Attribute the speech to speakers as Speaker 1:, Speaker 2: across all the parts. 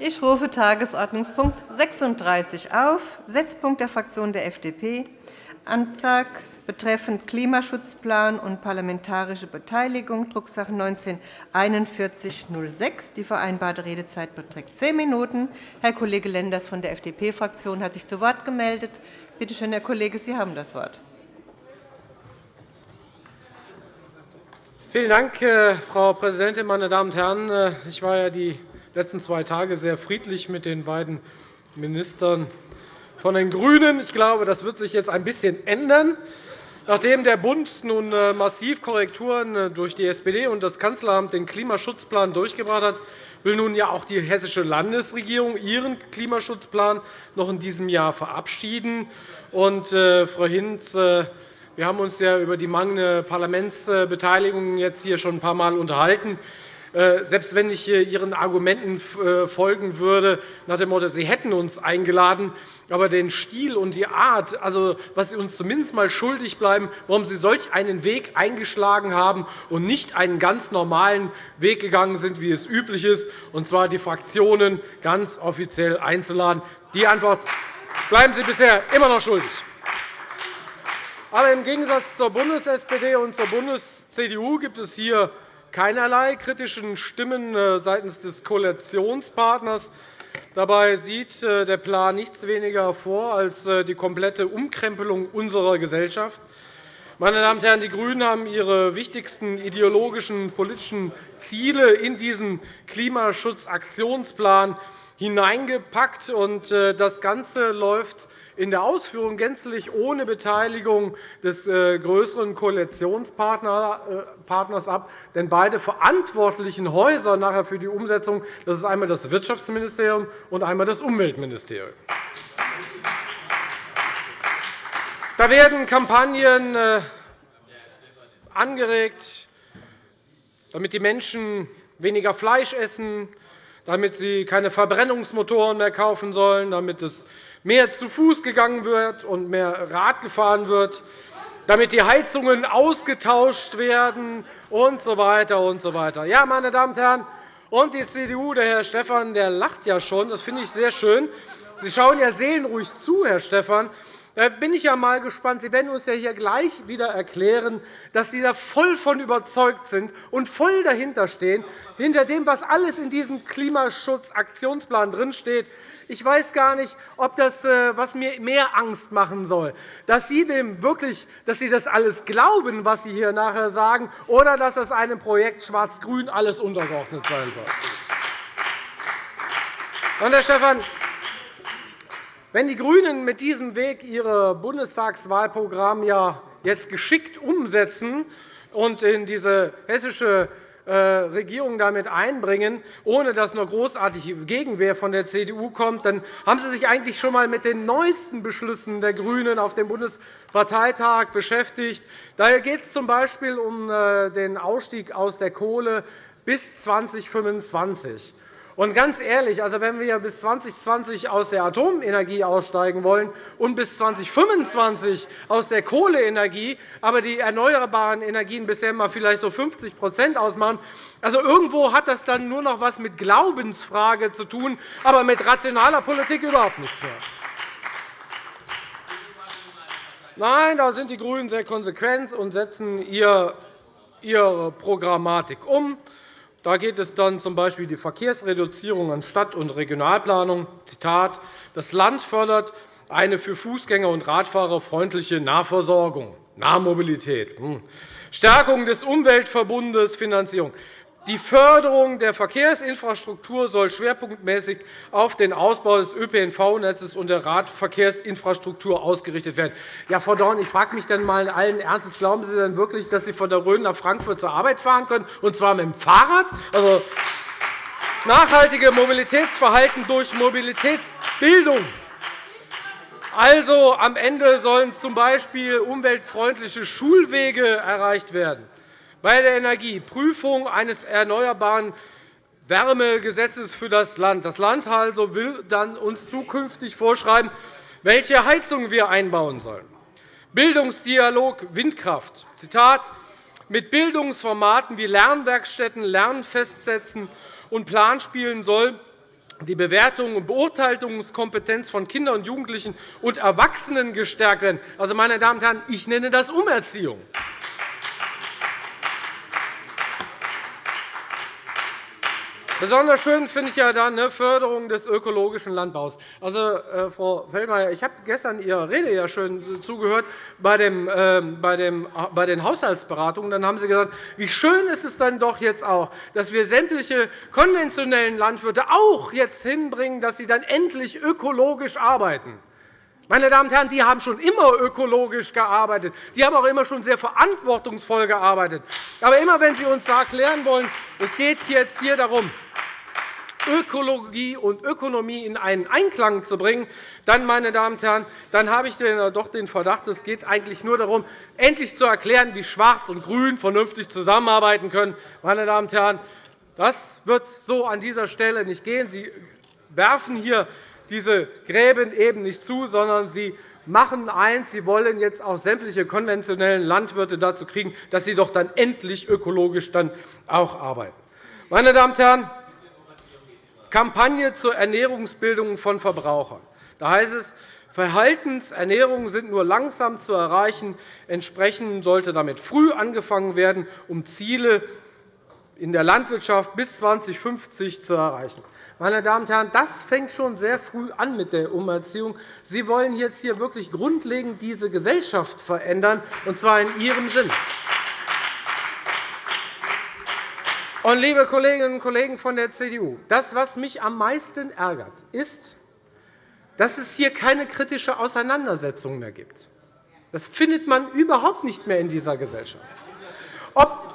Speaker 1: Ich rufe Tagesordnungspunkt 36 auf, Setzpunkt der Fraktion der FDP, Antrag betreffend Klimaschutzplan und parlamentarische Beteiligung, Drucksache 19-4106. Die vereinbarte Redezeit beträgt zehn Minuten. Herr Kollege Lenders von der FDP-Fraktion hat sich zu Wort gemeldet. Bitte schön, Herr Kollege, Sie haben das Wort.
Speaker 2: Vielen Dank, äh, Frau Präsidentin, meine Damen und Herren! Äh, ich war ja die letzten zwei Tage sehr friedlich mit den beiden Ministern von den GRÜNEN. Ich glaube, das wird sich jetzt ein bisschen ändern. Nachdem der Bund nun äh, massiv Korrekturen äh, durch die SPD und das Kanzleramt den Klimaschutzplan durchgebracht hat, will nun ja auch die hessische Landesregierung ihren Klimaschutzplan noch in diesem Jahr verabschieden. Und, äh, Frau Hinz, wir haben uns ja über die mangelnde Parlamentsbeteiligung jetzt hier schon ein paar Mal unterhalten. Äh, selbst wenn ich Ihren Argumenten äh, folgen würde, nach dem Motto, Sie hätten uns eingeladen, aber den Stil und die Art, also was Sie uns zumindest einmal schuldig bleiben, warum Sie solch einen Weg eingeschlagen haben und nicht einen ganz normalen Weg gegangen sind, wie es üblich ist, und zwar die Fraktionen ganz offiziell einzuladen. Die Antwort bleiben Sie bisher immer noch schuldig. Aber im Gegensatz zur Bundes-SPD und zur Bundes-CDU gibt es hier keinerlei kritischen Stimmen äh, seitens des Koalitionspartners. Dabei sieht äh, der Plan nichts weniger vor als äh, die komplette Umkrempelung unserer Gesellschaft. Meine Damen und Herren, die GRÜNEN haben ihre wichtigsten ideologischen politischen Ziele in diesen Klimaschutzaktionsplan hineingepackt. Das Ganze läuft in der Ausführung gänzlich ohne Beteiligung des äh, größeren Koalitionspartners äh, ab. Denn beide verantwortlichen Häuser nachher für die Umsetzung das ist einmal das Wirtschaftsministerium und einmal das Umweltministerium. Da werden Kampagnen äh, angeregt, damit die Menschen weniger Fleisch essen, damit sie keine Verbrennungsmotoren mehr kaufen sollen, damit es mehr zu Fuß gegangen wird und mehr Rad gefahren wird, damit die Heizungen ausgetauscht werden usw. So weiter und so weiter. Ja, meine Damen und Herren, und die CDU, der Herr Stephan, der lacht ja schon. Das finde ich sehr schön. Sie schauen ja seelenruhig zu, Herr Stephan. Da bin ich ja mal gespannt. Sie werden uns ja hier gleich wieder erklären, dass Sie da voll von überzeugt sind und voll dahinter stehen, hinter dem, was alles in diesem Klimaschutzaktionsplan drinsteht. Ich weiß gar nicht, ob das äh, was mir mehr Angst machen soll, dass Sie dem wirklich, dass Sie das alles glauben, was Sie hier nachher sagen, oder dass das einem Projekt Schwarz-Grün alles untergeordnet sein soll. Und, Herr Stephan, wenn die GRÜNEN mit diesem Weg ihr Bundestagswahlprogramm ja jetzt geschickt umsetzen und in diese hessische äh, Regierung damit einbringen, ohne dass noch großartige Gegenwehr von der CDU kommt, dann haben Sie sich eigentlich schon einmal mit den neuesten Beschlüssen der GRÜNEN auf dem Bundesparteitag beschäftigt. Da geht es z.B. um äh, den Ausstieg aus der Kohle bis 2025. Und ganz ehrlich, also wenn wir bis 2020 aus der Atomenergie aussteigen wollen und bis 2025 aus der Kohleenergie, aber die erneuerbaren Energien bisher mal vielleicht so 50% ausmachen, also irgendwo hat das dann nur noch etwas mit Glaubensfrage zu tun, aber mit rationaler Politik überhaupt nichts mehr. Nein, da sind die GRÜNEN sehr konsequent und setzen ihre Programmatik um. Da geht es dann z. B. die Verkehrsreduzierung an Stadt- und Regionalplanung. Zitat, das Land fördert eine für Fußgänger und Radfahrer freundliche Nahversorgung, Nahmobilität, hm. Stärkung des Umweltverbundes, Finanzierung. Die Förderung der Verkehrsinfrastruktur soll schwerpunktmäßig auf den Ausbau des ÖPNV-Netzes und der Radverkehrsinfrastruktur ausgerichtet werden. Ja, Frau Dorn, ich frage mich dann mal allen Ernstes, glauben Sie denn wirklich, dass Sie von der Rhön nach Frankfurt zur Arbeit fahren können, und zwar mit dem Fahrrad? Also, nachhaltige Mobilitätsverhalten durch Mobilitätsbildung. Also, am Ende sollen z. B. umweltfreundliche Schulwege erreicht werden bei der Energie Prüfung eines erneuerbaren Wärmegesetzes für das Land. Das Land also will dann uns zukünftig vorschreiben, welche Heizungen wir einbauen sollen. Bildungsdialog Windkraft. Zitat, mit Bildungsformaten wie Lernwerkstätten, Lernfestsetzen und Planspielen soll die Bewertung und Beurteilungskompetenz von Kindern und Jugendlichen und Erwachsenen gestärkt werden. Also, meine Damen und Herren, ich nenne das Umerziehung. Besonders schön finde ich ja dann eine Förderung des ökologischen Landbaus. Also, äh, Frau Feldmayer, ich habe gestern Ihrer Rede ja schön zugehört bei, dem, äh, bei, dem, bei den Haushaltsberatungen. Dann haben Sie gesagt, wie schön ist es dann doch jetzt auch, dass wir sämtliche konventionellen Landwirte auch jetzt hinbringen, dass sie dann endlich ökologisch arbeiten. Meine Damen und Herren, die haben schon immer ökologisch gearbeitet. Die haben auch immer schon sehr verantwortungsvoll gearbeitet. Aber immer, wenn Sie uns erklären wollen, es geht jetzt hier darum, Ökologie und Ökonomie in einen Einklang zu bringen, dann, meine Damen und Herren, dann habe ich doch den Verdacht, es geht eigentlich nur darum, endlich zu erklären, wie Schwarz und Grün vernünftig zusammenarbeiten können. Meine Damen und Herren, das wird so an dieser Stelle nicht gehen. Sie werfen hier diese Gräben eben nicht zu, sondern Sie machen eins, Sie wollen jetzt auch sämtliche konventionellen Landwirte dazu kriegen, dass sie doch dann endlich ökologisch dann auch arbeiten. Meine Damen und Herren, Kampagne zur Ernährungsbildung von Verbrauchern. Da heißt es, Verhaltensernährungen sind nur langsam zu erreichen. Entsprechend sollte damit früh angefangen werden, um Ziele in der Landwirtschaft bis 2050 zu erreichen. Meine Damen und Herren, das fängt schon sehr früh an mit der Umerziehung. Sie wollen jetzt hier wirklich grundlegend diese Gesellschaft verändern, und zwar in Ihrem Sinn. Und, liebe Kolleginnen und Kollegen von der CDU, das, was mich am meisten ärgert, ist, dass es hier keine kritische Auseinandersetzung mehr gibt. Das findet man überhaupt nicht mehr in dieser Gesellschaft. Ob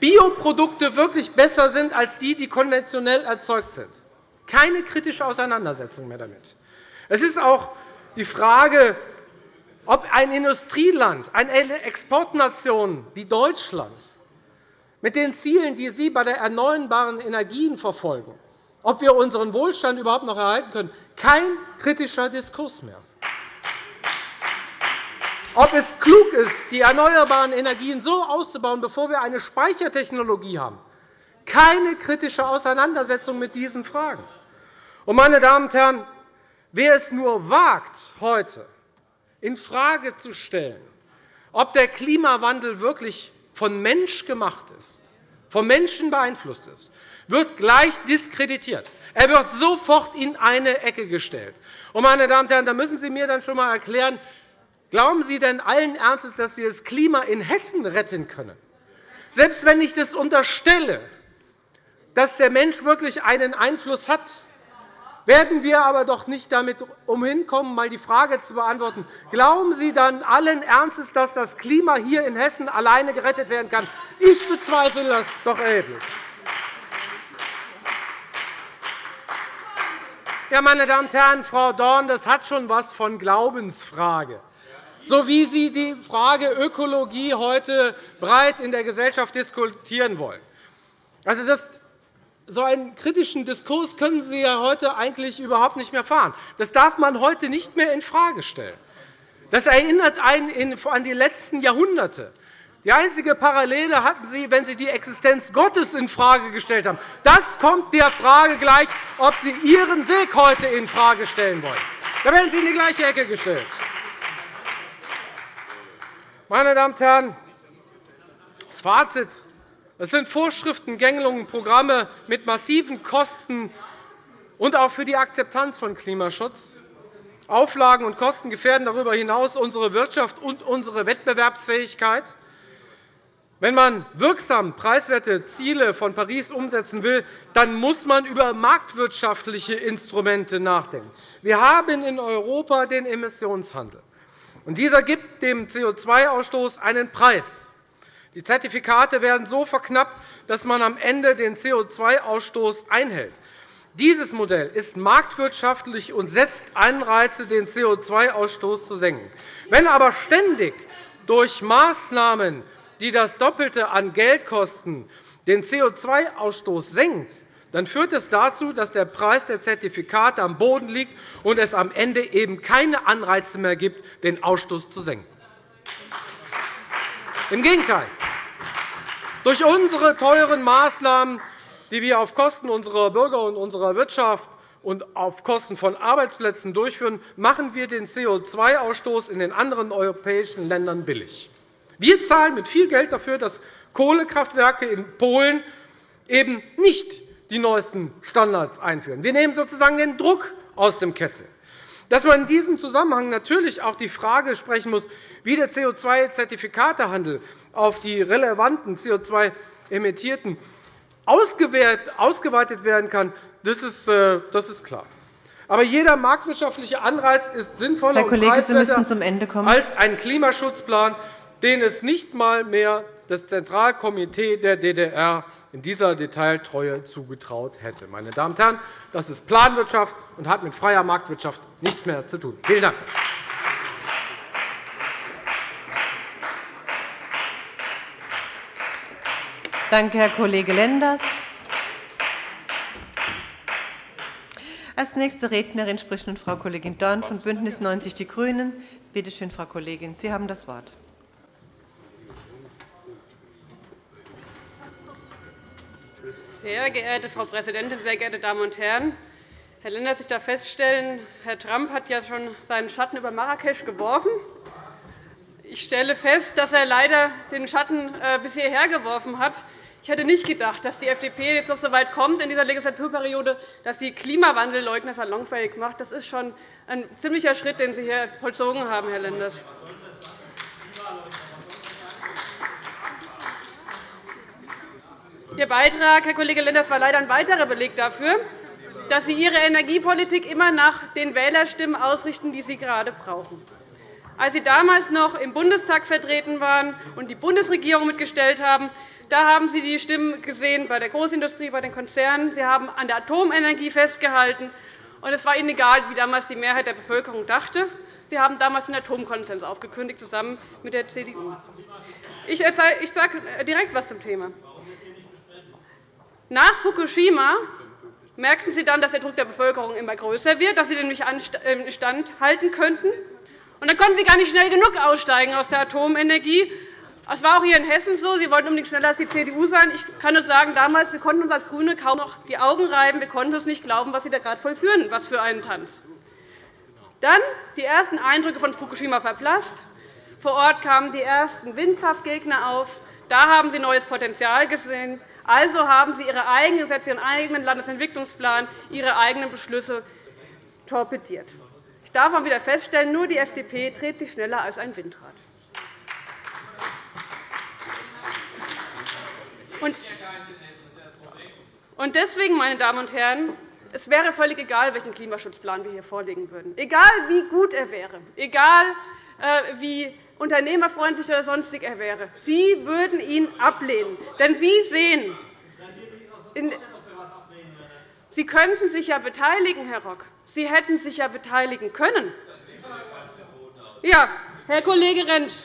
Speaker 2: Bioprodukte wirklich besser sind als die, die konventionell erzeugt sind. Keine kritische Auseinandersetzung mehr damit. Es ist auch die Frage, ob ein Industrieland, eine Exportnation wie Deutschland mit den Zielen, die Sie bei der erneuerbaren Energien verfolgen, ob wir unseren Wohlstand überhaupt noch erhalten können, kein kritischer Diskurs mehr. Ob es klug ist, die erneuerbaren Energien so auszubauen, bevor wir eine Speichertechnologie haben, keine kritische Auseinandersetzung mit diesen Fragen. Meine Damen und Herren, wer es nur wagt, heute infrage zu stellen, ob der Klimawandel wirklich von Mensch gemacht ist, vom Menschen beeinflusst ist, wird gleich diskreditiert. Er wird sofort in eine Ecke gestellt. meine Damen und Herren, da müssen Sie mir dann schon einmal erklären, glauben Sie denn allen Ernstes, dass Sie das Klima in Hessen retten können? Selbst wenn ich das unterstelle, dass der Mensch wirklich einen Einfluss hat, werden wir aber doch nicht damit umhinkommen, einmal die Frage zu beantworten, glauben Sie dann allen Ernstes, dass das Klima hier in Hessen alleine gerettet werden kann? Ich bezweifle das doch erheblich. Ja, meine Damen und Herren, Frau Dorn, das hat schon etwas von Glaubensfrage. So wie Sie die Frage Ökologie heute breit in der Gesellschaft diskutieren wollen. Also, das so einen kritischen Diskurs können Sie ja heute eigentlich überhaupt nicht mehr fahren. Das darf man heute nicht mehr infrage stellen. Das erinnert einen an die letzten Jahrhunderte. Die einzige Parallele hatten Sie, wenn Sie die Existenz Gottes infrage gestellt haben. Das kommt der Frage gleich, ob Sie Ihren Weg heute infrage stellen wollen. Da werden Sie in die gleiche Ecke gestellt. Meine Damen und Herren, das Fazit es sind Vorschriften, Gängelungen, Programme mit massiven Kosten und auch für die Akzeptanz von Klimaschutz. Auflagen und Kosten gefährden darüber hinaus unsere Wirtschaft und unsere Wettbewerbsfähigkeit. Wenn man wirksam preiswerte Ziele von Paris umsetzen will, dann muss man über marktwirtschaftliche Instrumente nachdenken. Wir haben in Europa den Emissionshandel. Dieser gibt dem CO2-Ausstoß einen Preis. Die Zertifikate werden so verknappt, dass man am Ende den CO2-Ausstoß einhält. Dieses Modell ist marktwirtschaftlich und setzt Anreize, den CO2-Ausstoß zu senken. Wenn aber ständig durch Maßnahmen, die das Doppelte an Geld kosten, den CO2-Ausstoß senkt, dann führt es dazu, dass der Preis der Zertifikate am Boden liegt und es am Ende eben keine Anreize mehr gibt, den Ausstoß zu senken. Im Gegenteil. Durch unsere teuren Maßnahmen, die wir auf Kosten unserer Bürger und unserer Wirtschaft und auf Kosten von Arbeitsplätzen durchführen, machen wir den CO2-Ausstoß in den anderen europäischen Ländern billig. Wir zahlen mit viel Geld dafür, dass Kohlekraftwerke in Polen eben nicht die neuesten Standards einführen. Wir nehmen sozusagen den Druck aus dem Kessel. Dass man in diesem Zusammenhang natürlich auch die Frage sprechen muss, wie der CO2-Zertifikatehandel auf die relevanten CO2-Emittierten ausgeweitet werden kann, das ist, äh, das ist klar. Aber jeder marktwirtschaftliche Anreiz ist sinnvoller
Speaker 1: Herr Kollege, und preiswerter
Speaker 2: als ein Klimaschutzplan, den es nicht einmal mehr das Zentralkomitee der DDR in dieser Detailtreue zugetraut hätte. Meine Damen und Herren, das ist Planwirtschaft und hat mit freier Marktwirtschaft nichts mehr zu tun. Vielen Dank.
Speaker 1: Danke, Herr Kollege Lenders. Als nächste Rednerin spricht nun Frau Kollegin Dorn von BÜNDNIS 90 die GRÜNEN. Bitte schön, Frau Kollegin, Sie haben das Wort.
Speaker 3: Sehr geehrte Frau Präsidentin, sehr geehrte Damen und Herren! Herr Lenders, ich darf feststellen, Herr Trump hat ja schon seinen Schatten über Marrakesch geworfen. Ich stelle fest, dass er leider den Schatten äh, bis hierher geworfen hat. Ich hätte nicht gedacht, dass die FDP jetzt noch so weit kommt in dieser Legislaturperiode, dass sie Klimawandelleugner salonfähig macht. Das ist schon ein ziemlicher Schritt, den Sie hier vollzogen haben, Herr Lenders. Ihr Beitrag, Herr Kollege Lenders, war leider ein weiterer Beleg dafür, dass Sie Ihre Energiepolitik immer nach den Wählerstimmen ausrichten, die Sie gerade brauchen. Als Sie damals noch im Bundestag vertreten waren und die Bundesregierung mitgestellt haben, da haben Sie die Stimmen gesehen bei der Großindustrie, bei den Konzernen. Sie haben an der Atomenergie festgehalten. Und es war Ihnen egal, wie damals die Mehrheit der Bevölkerung dachte. Sie haben damals den Atomkonsens aufgekündigt, zusammen mit der CDU. Ich sage direkt etwas zum Thema. Nach Fukushima merkten Sie dann, dass der Druck der Bevölkerung immer größer wird, dass Sie den nicht standhalten könnten. Und dann konnten Sie gar nicht schnell genug aussteigen aus der Atomenergie es war auch hier in Hessen so. Sie wollten unbedingt schneller als die CDU sein. Ich kann nur sagen, damals wir konnten uns als GRÜNE kaum noch die Augen reiben. Wir konnten es nicht glauben, was Sie da gerade vollführen. Was für einen Tanz. Dann die ersten Eindrücke von Fukushima verblasst. Vor Ort kamen die ersten Windkraftgegner auf. Da haben Sie neues Potenzial gesehen. Also haben Sie Ihre eigenen Gesetze, Ihren eigenen Landesentwicklungsplan, Ihre eigenen Beschlüsse torpediert. Ich darf auch wieder feststellen, nur die FDP dreht sich schneller als ein Windrad. Und deswegen, meine Damen und Herren, es wäre völlig egal, welchen Klimaschutzplan wir hier vorlegen würden, egal wie gut er wäre, egal äh, wie unternehmerfreundlich oder sonstig er wäre. Sie würden ihn ablehnen. Denn Sie sehen, Sie könnten sich ja beteiligen, Herr Rock. Sie hätten sich ja beteiligen können. Ja, Herr Kollege Rentsch,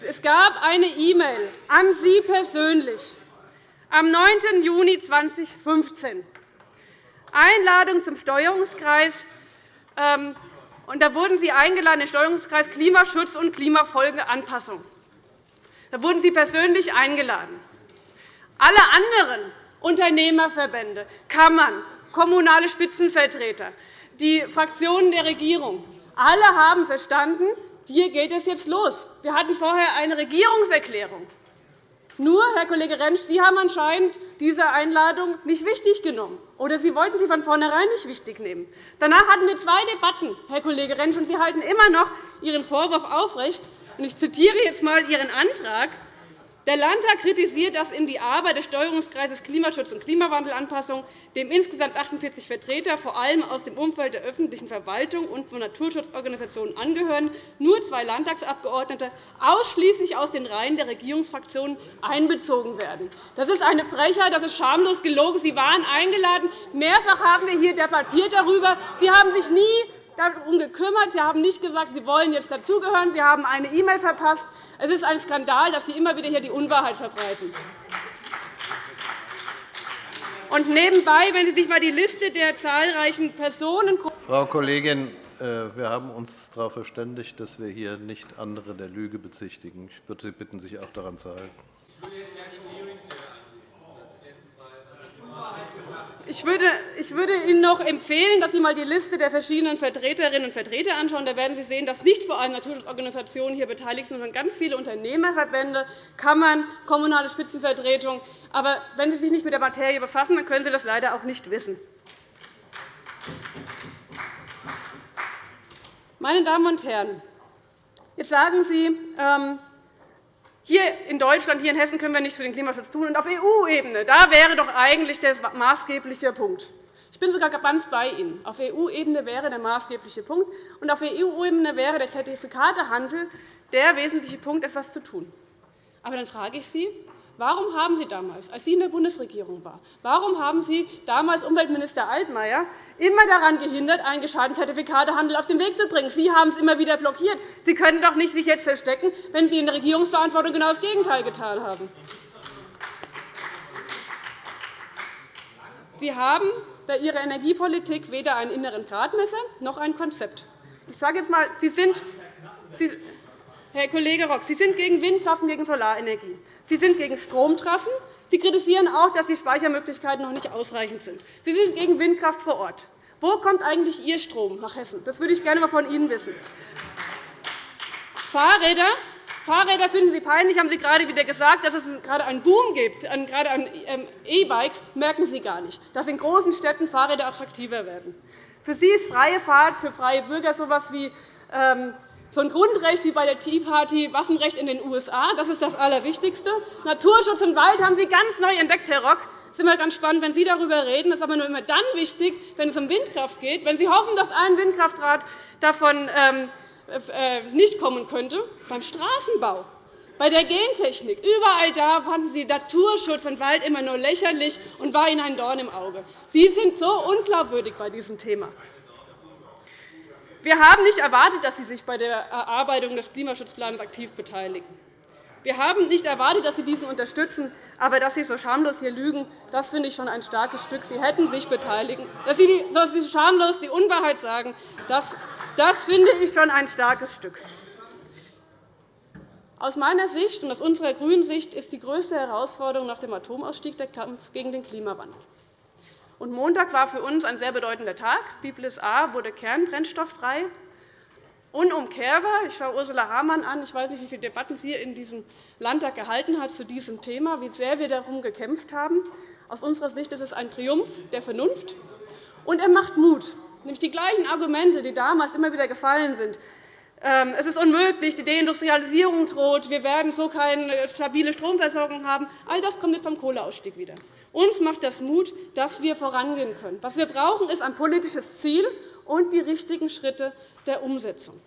Speaker 3: es gab eine E-Mail an Sie persönlich am 9. Juni 2015 Einladung zum Steuerungskreis. Ähm, da wurden Sie eingeladen, den Steuerungskreis Klimaschutz und Klimafolgeanpassung. Da wurden Sie persönlich eingeladen. Alle anderen Unternehmerverbände, Kammern, kommunale Spitzenvertreter, die Fraktionen der Regierung, alle haben verstanden, hier geht es jetzt los. Wir hatten vorher eine Regierungserklärung. Nur, Herr Kollege Rentsch, Sie haben anscheinend diese Einladung nicht wichtig genommen, oder Sie wollten sie von vornherein nicht wichtig nehmen. Danach hatten wir zwei Debatten, Herr Kollege Rentsch, und Sie halten immer noch Ihren Vorwurf aufrecht. Ich zitiere jetzt einmal Ihren Antrag. Der Landtag kritisiert, dass in die Arbeit des Steuerungskreises Klimaschutz und Klimawandelanpassung, dem insgesamt 48 Vertreter, vor allem aus dem Umfeld der öffentlichen Verwaltung und von Naturschutzorganisationen angehören, nur zwei Landtagsabgeordnete ausschließlich aus den Reihen der Regierungsfraktionen einbezogen werden. Das ist eine Frechheit, das ist schamlos gelogen. Sie waren eingeladen. Mehrfach haben wir hier debattiert darüber. Sie haben sich nie darum gekümmert. Sie haben nicht gesagt, Sie wollen jetzt dazugehören. Sie haben eine E-Mail verpasst. Es ist ein Skandal, dass Sie immer wieder hier die Unwahrheit verbreiten. Und nebenbei, wenn Sie sich einmal die Liste der zahlreichen Personen
Speaker 4: Frau Kollegin, äh, wir haben uns darauf verständigt, dass wir hier nicht andere der Lüge bezichtigen. Ich würde Sie bitten, sich auch daran zu halten.
Speaker 3: Ich würde, ich würde Ihnen noch empfehlen, dass Sie einmal die Liste der verschiedenen Vertreterinnen und Vertreter anschauen. Da werden Sie sehen, dass nicht vor allem Naturschutzorganisationen hier beteiligt sind, sondern ganz viele Unternehmerverbände, Kammern, kommunale Spitzenvertretungen. Aber wenn Sie sich nicht mit der Materie befassen, dann können Sie das leider auch nicht wissen. Meine Damen und Herren, jetzt sagen Sie, ähm, hier in Deutschland, hier in Hessen können wir nichts für den Klimaschutz tun. Und auf EU-Ebene da wäre doch eigentlich der maßgebliche Punkt. Ich bin sogar ganz bei Ihnen. Auf EU-Ebene wäre der maßgebliche Punkt. Und auf EU-Ebene wäre der Zertifikatehandel der wesentliche Punkt, etwas zu tun. Aber dann frage ich Sie, Warum haben Sie damals, als Sie in der Bundesregierung waren, warum haben Sie damals Umweltminister Altmaier immer daran gehindert, einen gescheiten Zertifikatehandel auf den Weg zu bringen? Sie haben es immer wieder blockiert. Sie können doch nicht sich jetzt verstecken, wenn Sie in der Regierungsverantwortung genau das Gegenteil getan haben. Sie haben bei Ihrer Energiepolitik weder einen inneren Gradmesser noch ein Konzept. Ich sage jetzt einmal, Sie sind, Sie, Herr Kollege Rock, Sie sind gegen Windkraft und gegen Solarenergie. Sie sind gegen Stromtrassen. Sie kritisieren auch, dass die Speichermöglichkeiten noch nicht ausreichend sind. Sie sind gegen Windkraft vor Ort. Wo kommt eigentlich Ihr Strom nach Hessen? Das würde ich gerne einmal von Ihnen wissen. Fahrräder Fahrräder finden Sie peinlich, haben Sie gerade wieder gesagt. Dass es gerade einen Boom gibt, gerade an ähm, E-Bikes, merken Sie gar nicht. Dass in großen Städten Fahrräder attraktiver werden. Für Sie ist freie Fahrt für freie Bürger so etwas wie so ein Grundrecht wie bei der Tea Party, Waffenrecht in den USA, das ist das Allerwichtigste. Naturschutz im Wald haben Sie ganz neu entdeckt, Herr Rock. Es ist immer ganz spannend, wenn Sie darüber reden. Das ist aber nur immer dann wichtig, wenn es um Windkraft geht, wenn Sie hoffen, dass ein Windkraftrad davon ähm, äh, nicht kommen könnte. Beim Straßenbau, bei der Gentechnik, überall da fanden Sie Naturschutz und Wald immer nur lächerlich und war Ihnen ein Dorn im Auge. Sie sind so unglaubwürdig bei diesem Thema. Wir haben nicht erwartet, dass Sie sich bei der Erarbeitung des Klimaschutzplans aktiv beteiligen. Wir haben nicht erwartet, dass Sie diesen unterstützen. Aber dass Sie so schamlos hier lügen, das finde ich schon ein starkes Stück. Sie hätten sich beteiligen. Dass Sie, dass Sie schamlos die Unwahrheit sagen, das, das finde ich schon ein starkes Stück. Aus meiner Sicht und aus unserer grünen Sicht ist die größte Herausforderung nach dem Atomausstieg der Kampf gegen den Klimawandel. Und Montag war für uns ein sehr bedeutender Tag. Biblis A wurde kernbrennstofffrei. Unumkehrbar. Ich schaue Ursula Hamann an. Ich weiß nicht, wie viele Debatten sie in diesem Landtag gehalten hat zu diesem Thema, wie sehr wir darum gekämpft haben. Aus unserer Sicht ist es ein Triumph der Vernunft. Und er macht Mut. Nämlich die gleichen Argumente, die damals immer wieder gefallen sind. Ähm, es ist unmöglich, die Deindustrialisierung droht, wir werden so keine stabile Stromversorgung haben. All das kommt jetzt beim Kohleausstieg wieder. Uns macht das Mut, dass wir vorangehen können. Was wir brauchen, ist ein politisches Ziel und die richtigen Schritte der Umsetzung.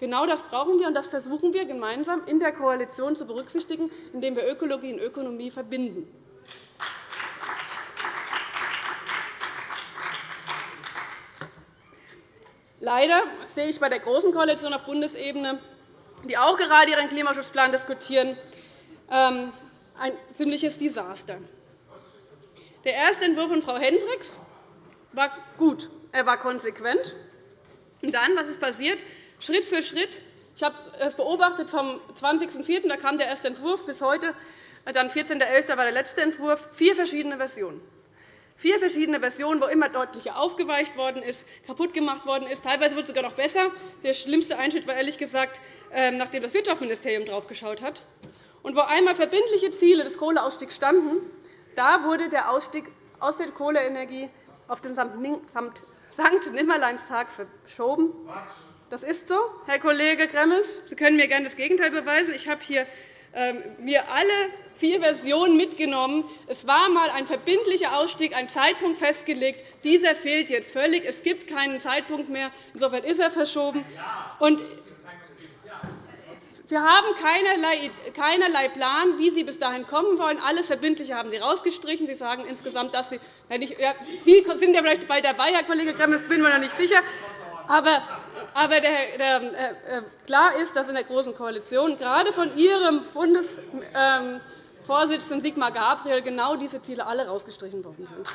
Speaker 3: Genau das brauchen wir, und das versuchen wir gemeinsam in der Koalition zu berücksichtigen, indem wir Ökologie und Ökonomie verbinden. Leider sehe ich bei der Großen Koalition auf Bundesebene, die auch gerade ihren Klimaschutzplan diskutieren, ähm, ein ziemliches Desaster. Der erste Entwurf von Frau Hendricks war gut. Er war konsequent. Und dann, was ist passiert? Schritt für Schritt. Ich habe es beobachtet vom 20.04. Da kam der erste Entwurf bis heute. Dann 14.11. war der letzte Entwurf. Vier verschiedene Versionen. Vier verschiedene Versionen, wo immer deutlicher aufgeweicht worden ist, kaputt gemacht worden ist. Teilweise wird es sogar noch besser. Der schlimmste Einschnitt war ehrlich gesagt, ähm, nachdem das Wirtschaftsministerium drauf geschaut hat. Und wo einmal verbindliche Ziele des Kohleausstiegs standen, da wurde der Ausstieg aus der Kohleenergie auf den Sankt-Nimmerleinstag verschoben. Das ist so, Herr Kollege Gremmels. Sie können mir gerne das Gegenteil beweisen. Ich habe hier ähm, mir alle vier Versionen mitgenommen. Es war einmal ein verbindlicher Ausstieg, ein Zeitpunkt festgelegt. Dieser fehlt jetzt völlig. Es gibt keinen Zeitpunkt mehr. Insofern ist er verschoben. Und Sie haben keinerlei Plan, wie Sie bis dahin kommen wollen. Alles Verbindliche haben Sie herausgestrichen. Sie sagen insgesamt, dass Sie, Sie sind ja vielleicht bald dabei, Herr Kollege Gremmel, das bin ich mir noch nicht sicher. Aber, aber der, der, äh, klar ist, dass in der Großen Koalition gerade von Ihrem Bundesvorsitzenden ähm, Sigmar Gabriel genau diese Ziele alle herausgestrichen worden sind.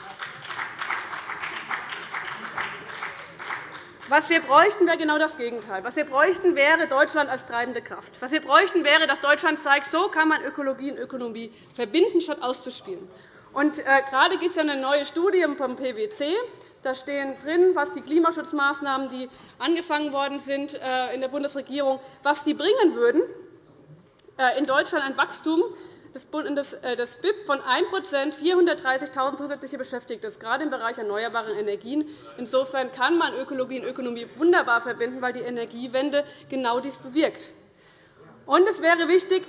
Speaker 3: Was wir bräuchten, wäre genau das Gegenteil. Was wir bräuchten, wäre Deutschland als treibende Kraft. Was wir bräuchten, wäre, dass Deutschland zeigt, so kann man Ökologie und Ökonomie verbinden, statt auszuspielen. Und, äh, gerade gibt es eine neue Studie vom PwC. Da stehen drin, was die Klimaschutzmaßnahmen, die angefangen worden sind äh, in der Bundesregierung, was die bringen würden. Äh, in Deutschland ein Wachstum das äh, BIP von 1% 430.000 zusätzliche Beschäftigte, gerade im Bereich erneuerbare Energien. Insofern kann man Ökologie und Ökonomie wunderbar verbinden, weil die Energiewende genau dies bewirkt. Und es wäre wichtig,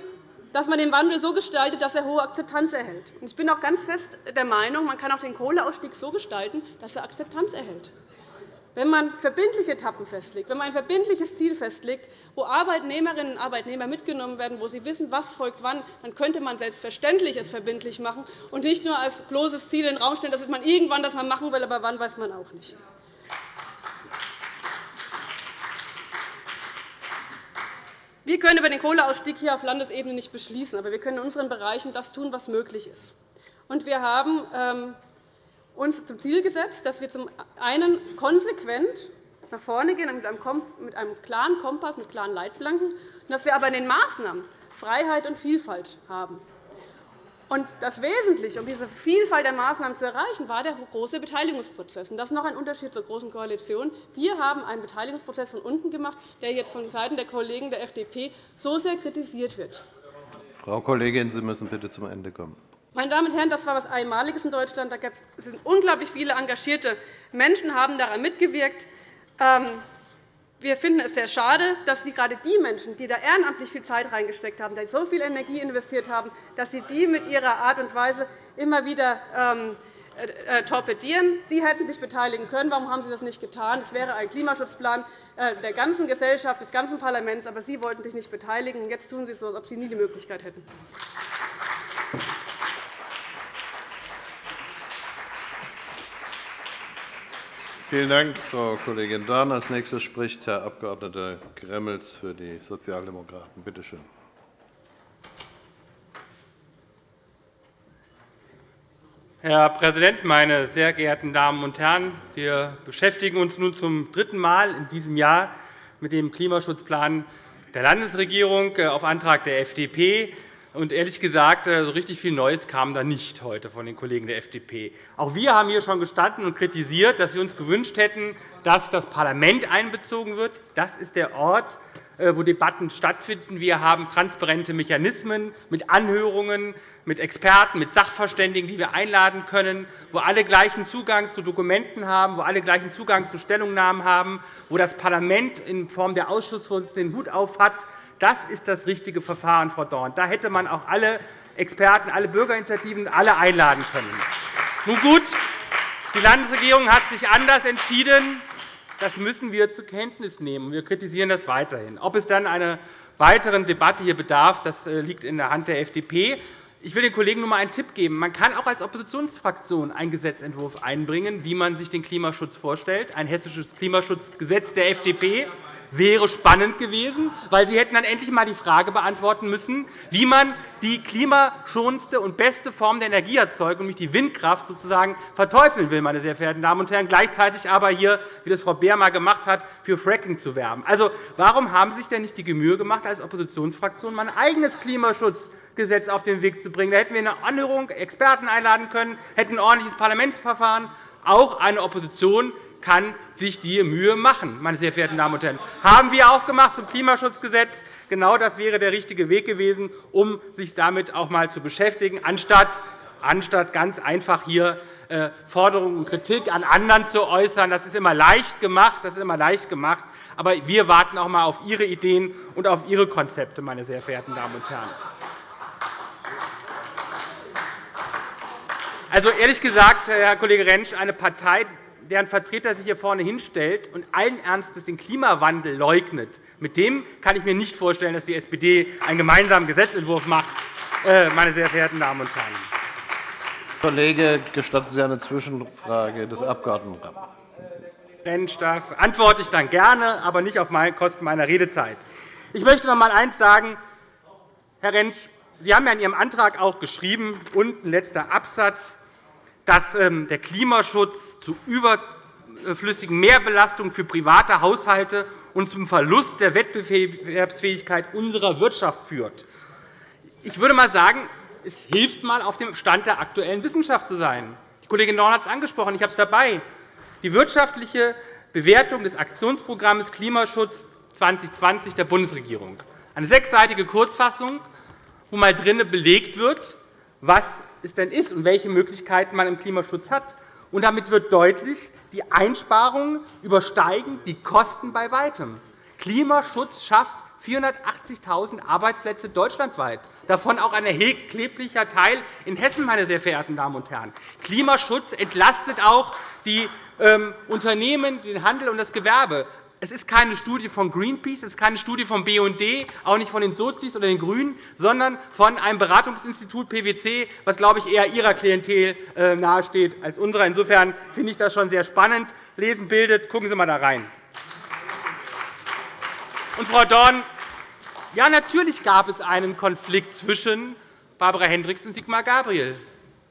Speaker 3: dass man den Wandel so gestaltet, dass er hohe Akzeptanz erhält. Ich bin auch ganz fest der Meinung, man kann auch den Kohleausstieg so gestalten, dass er Akzeptanz erhält. Wenn man verbindliche Etappen festlegt, wenn man ein verbindliches Ziel festlegt, wo Arbeitnehmerinnen und Arbeitnehmer mitgenommen werden, wo sie wissen, was folgt wann, dann könnte man selbstverständlich es verbindlich machen und nicht nur als bloßes Ziel in den Raum stellen, dass man irgendwann das mal machen will, aber wann weiß man auch nicht. Wir können über den Kohleausstieg hier auf Landesebene nicht beschließen, aber wir können in unseren Bereichen das tun, was möglich ist. Und wir haben ähm, uns zum Ziel gesetzt, dass wir zum einen konsequent nach vorne gehen mit einem klaren Kompass, mit klaren Leitplanken, und dass wir aber in den Maßnahmen Freiheit und Vielfalt haben. Und das Wesentliche, um diese Vielfalt der Maßnahmen zu erreichen, war der große Beteiligungsprozess. Das ist noch ein Unterschied zur Großen Koalition. Wir haben einen Beteiligungsprozess von unten gemacht, der jetzt von Seiten der Kollegen der FDP so sehr kritisiert wird.
Speaker 4: Frau Kollegin, Sie müssen bitte zum Ende kommen.
Speaker 3: Meine Damen und Herren, das war etwas Einmaliges in Deutschland. Es sind unglaublich viele engagierte Menschen haben daran mitgewirkt. Ähm, wir finden es sehr schade, dass Sie gerade die Menschen, die da ehrenamtlich viel Zeit reingesteckt haben, die so viel Energie investiert haben, dass Sie die mit Ihrer Art und Weise immer wieder ähm, äh, äh, torpedieren. Sie hätten sich beteiligen können. Warum haben Sie das nicht getan? Es wäre ein Klimaschutzplan äh, der ganzen Gesellschaft, des ganzen Parlaments, aber Sie wollten sich nicht beteiligen. Jetzt tun Sie es so, als ob Sie nie die Möglichkeit hätten.
Speaker 4: Vielen Dank, Frau Kollegin Dahn. Als nächster spricht Herr Abg. Gremmels für die Sozialdemokraten. Bitte schön.
Speaker 5: Herr Präsident, meine sehr geehrten Damen und Herren! Wir beschäftigen uns nun zum dritten Mal in diesem Jahr mit dem Klimaschutzplan der Landesregierung äh, auf Antrag der FDP. Und ehrlich gesagt, äh, so richtig viel Neues kam da nicht heute von den Kollegen der FDP. Auch wir haben hier schon gestanden und kritisiert, dass wir uns gewünscht hätten, dass das Parlament einbezogen wird. Das ist der Ort, äh, wo Debatten stattfinden. Wir haben transparente Mechanismen mit Anhörungen, mit Experten, mit Sachverständigen, die wir einladen können, wo alle gleichen Zugang zu Dokumenten haben, wo alle gleichen Zugang zu Stellungnahmen haben, wo das Parlament in Form der Ausschussvorsitzenden den Hut auf hat, das ist das richtige Verfahren, Frau Dorn. Da hätte man auch alle Experten, alle Bürgerinitiativen alle einladen können. Nun gut, die Landesregierung hat sich anders entschieden. Das müssen wir zur Kenntnis nehmen. Wir kritisieren das weiterhin. Ob es dann einer weiteren Debatte hier bedarf, das äh, liegt in der Hand der FDP. Ich will den Kollegen nur einmal einen Tipp geben. Man kann auch als Oppositionsfraktion einen Gesetzentwurf einbringen, wie man sich den Klimaschutz vorstellt, ein hessisches Klimaschutzgesetz der FDP wäre spannend gewesen, weil Sie hätten dann endlich einmal die Frage beantworten müssen, wie man die klimaschonendste und beste Form der Energieerzeugung, nämlich die Windkraft, sozusagen verteufeln will, meine sehr verehrten Damen und Herren, gleichzeitig aber hier, wie das Frau Beer einmal gemacht hat, für Fracking zu werben. Also, warum haben Sie sich denn nicht die Mühe gemacht, als Oppositionsfraktion mal ein eigenes Klimaschutzgesetz auf den Weg zu bringen? Da hätten wir eine Anhörung, Experten einladen können, hätten ein ordentliches Parlamentsverfahren. Auch eine Opposition kann sich die Mühe machen, meine sehr verehrten Damen und Herren. Haben wir auch gemacht zum Klimaschutzgesetz. Genau das wäre der richtige Weg gewesen, um sich damit auch einmal zu beschäftigen, anstatt, ganz einfach hier äh, Forderungen und Kritik an anderen zu äußern. Das ist immer leicht gemacht. Das ist immer leicht gemacht. Aber wir warten auch einmal auf Ihre Ideen und auf Ihre Konzepte, meine sehr verehrten Damen und Herren. Also, ehrlich gesagt, Herr Kollege Rentsch, eine Partei, deren Vertreter sich hier vorne hinstellt und allen Ernstes den Klimawandel leugnet, mit dem kann ich mir nicht vorstellen, dass die SPD einen gemeinsamen Gesetzentwurf macht, äh, meine sehr verehrten Damen und Herren.
Speaker 4: Kollege, gestatten Sie eine Zwischenfrage des Abg.
Speaker 5: Rentsch, da antworte ich dann gerne, aber nicht auf Kosten meiner Redezeit. Ich möchte noch einmal eines sagen, Herr Rentsch. Sie haben ja in Ihrem Antrag auch geschrieben, unten letzter Absatz, dass ähm, der Klimaschutz zu überflüssigen Mehrbelastungen für private Haushalte und zum Verlust der Wettbewerbsfähigkeit unserer Wirtschaft führt. Ich würde einmal sagen, es hilft mal, auf dem Stand der aktuellen Wissenschaft zu sein. Die Kollegin Dorn hat es angesprochen, ich habe es dabei. Die wirtschaftliche Bewertung des Aktionsprogramms Klimaschutz 2020 der Bundesregierung. Eine sechsseitige Kurzfassung, wo mal drinnen belegt wird, was es denn ist und welche Möglichkeiten man im Klimaschutz hat. Und damit wird deutlich, die Einsparungen übersteigen die Kosten bei Weitem. Klimaschutz schafft 480.000 Arbeitsplätze deutschlandweit, davon auch ein erheblicher Teil in Hessen, meine sehr verehrten Damen und Herren. Klimaschutz entlastet auch die ähm, Unternehmen, den Handel und das Gewerbe. Es ist keine Studie von Greenpeace, es ist keine Studie vom BUND, auch nicht von den Sozis oder den GRÜNEN, sondern von einem Beratungsinstitut PwC, was, glaube ich, eher Ihrer Klientel äh, nahesteht als unserer. Insofern finde ich das schon sehr spannend. Lesen bildet. Gucken Sie einmal da rein. Und, Frau Dorn, ja, natürlich gab es einen Konflikt zwischen Barbara Hendricks und Sigmar Gabriel.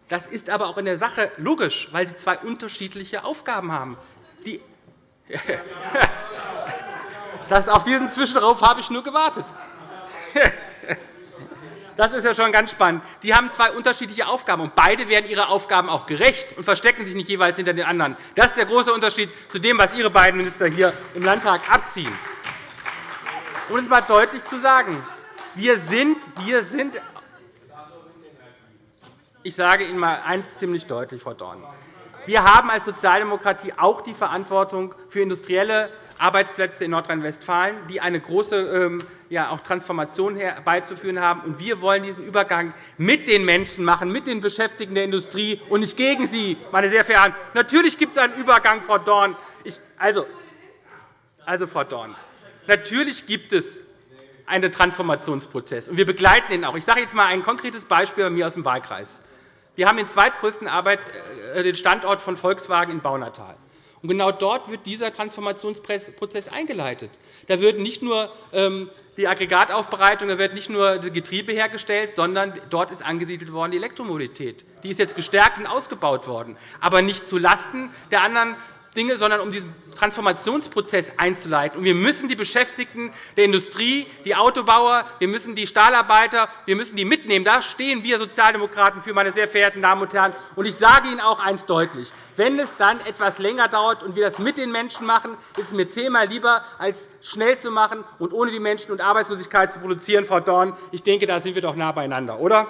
Speaker 5: Das ist aber auch in der Sache logisch, weil sie zwei unterschiedliche Aufgaben haben. Die das, auf diesen Zwischenrauf habe ich nur gewartet. Das ist ja schon ganz spannend. Die haben zwei unterschiedliche Aufgaben, und beide werden ihre Aufgaben auch gerecht und verstecken sich nicht jeweils hinter den anderen. Das ist der große Unterschied zu dem, was Ihre beiden Minister hier im Landtag abziehen. Um es einmal deutlich zu sagen, wir sind, wir sind ich sage Ihnen einmal eines ziemlich deutlich, Frau Dorn. Wir haben als Sozialdemokratie auch die Verantwortung für industrielle Arbeitsplätze in Nordrhein-Westfalen, die eine große ähm, ja, auch Transformation herbeizuführen haben. Und wir wollen diesen Übergang mit den Menschen machen, mit den Beschäftigten der Industrie und nicht gegen sie, meine sehr verehrten. Natürlich gibt es einen Übergang, Frau Dorn. Ich, also, also, Frau Dorn, natürlich gibt es einen Transformationsprozess, und wir begleiten ihn auch. Ich sage jetzt einmal ein konkretes Beispiel bei mir aus dem Wahlkreis. Wir haben den zweitgrößten Arbeit, äh, den Standort von Volkswagen in Baunatal. Und genau dort wird dieser Transformationsprozess eingeleitet. Da wird nicht nur ähm, die Aggregataufbereitung, da wird nicht nur das Getriebe hergestellt, sondern dort ist angesiedelt worden die Elektromobilität. Die ist jetzt gestärkt und ausgebaut worden, aber nicht zulasten der anderen Dinge, sondern um diesen Transformationsprozess einzuleiten. wir müssen die Beschäftigten der Industrie, die Autobauer, wir müssen die Stahlarbeiter, wir müssen die mitnehmen. Da stehen wir Sozialdemokraten für, meine sehr verehrten Damen und Herren. Und ich sage Ihnen auch eines deutlich. Wenn es dann etwas länger dauert und wir das mit den Menschen machen, ist es mir zehnmal lieber, als schnell zu machen und ohne die Menschen und Arbeitslosigkeit zu produzieren, Frau Dorn. Ich denke, da sind wir doch nah beieinander, oder?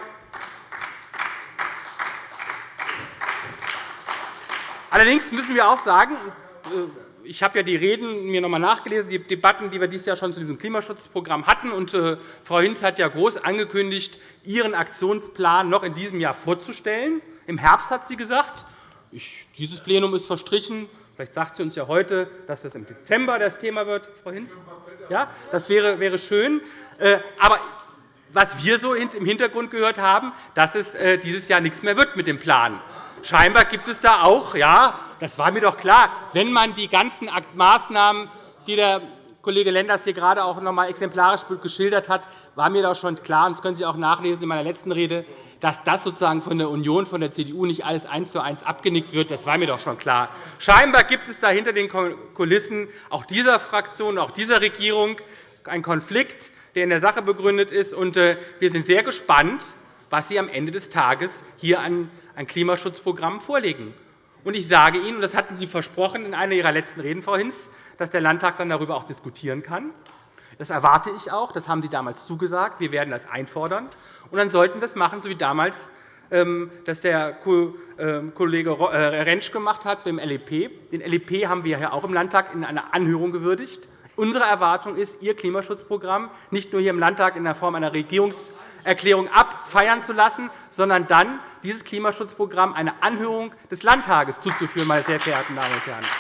Speaker 5: Allerdings müssen wir auch sagen, äh, ich habe ja die Reden mir noch einmal nachgelesen, die Debatten, die wir dieses Jahr schon zu diesem Klimaschutzprogramm hatten. Und äh, Frau Hinz hat ja groß angekündigt, ihren Aktionsplan noch in diesem Jahr vorzustellen. Im Herbst hat sie gesagt, dieses Plenum ist verstrichen. Vielleicht sagt sie uns ja heute, dass das im Dezember das Thema wird, Frau Hinz. Ja, das wäre, schön. Äh, aber was wir so im Hintergrund gehört haben, dass es dieses Jahr nichts mehr wird mit dem Plan. Scheinbar gibt es da auch, ja, das war mir doch klar, wenn man die ganzen Maßnahmen, die der Kollege Lenders hier gerade auch noch einmal exemplarisch geschildert hat, war mir doch schon klar, und das können Sie auch nachlesen in meiner letzten Rede, dass das sozusagen von der Union, von der CDU nicht alles eins zu eins abgenickt wird. Das war mir doch schon klar. Scheinbar gibt es da hinter den Kulissen auch dieser Fraktion, auch dieser Regierung einen Konflikt, der in der Sache begründet ist. Äh, wir sind sehr gespannt, was Sie am Ende des Tages hier an ein Klimaschutzprogramm vorlegen. Und ich sage Ihnen, und das hatten Sie versprochen in einer Ihrer letzten Reden, Frau Hinz, dass der Landtag dann darüber auch diskutieren kann. Das erwarte ich auch. Das haben Sie damals zugesagt. Wir werden das einfordern. Und dann sollten wir das machen, so wie damals ähm, das der ähm, Kollege äh, Rentsch gemacht hat beim LEP. Den LEP haben wir ja auch im Landtag in einer Anhörung gewürdigt. Unsere Erwartung ist, Ihr Klimaschutzprogramm nicht nur hier im Landtag in der Form einer Regierungs Erklärung abfeiern zu lassen, sondern dann dieses Klimaschutzprogramm einer Anhörung des Landtages zuzuführen, meine sehr verehrten Damen und Herren,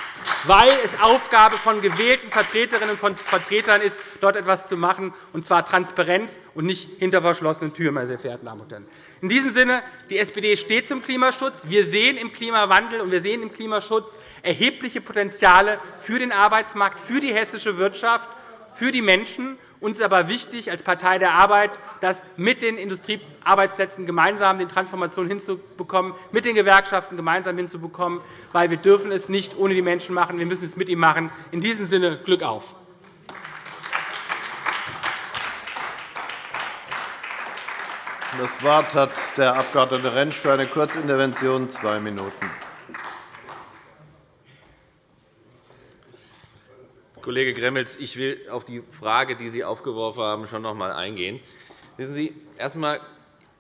Speaker 5: weil es Aufgabe von gewählten Vertreterinnen und Vertretern ist, dort etwas zu machen, und zwar transparent und nicht hinter verschlossenen Türen. Meine sehr verehrten Damen und Herren. In diesem Sinne, die SPD steht zum Klimaschutz. Wir sehen im Klimawandel und wir sehen im Klimaschutz erhebliche Potenziale für den Arbeitsmarkt, für die hessische Wirtschaft, für die Menschen. Uns ist aber wichtig als Partei der Arbeit, das mit den Industriearbeitsplätzen gemeinsam den Transformation hinzubekommen, mit den Gewerkschaften gemeinsam hinzubekommen, weil wir dürfen es nicht ohne die Menschen machen. Wir müssen es mit ihnen machen. In diesem Sinne Glück auf.
Speaker 4: Das Wort hat der Abg. Rentsch für eine Kurzintervention, zwei Minuten.
Speaker 6: Kollege Gremmels, ich will auf die Frage, die Sie aufgeworfen haben, schon noch einmal eingehen. Wissen Sie, erst einmal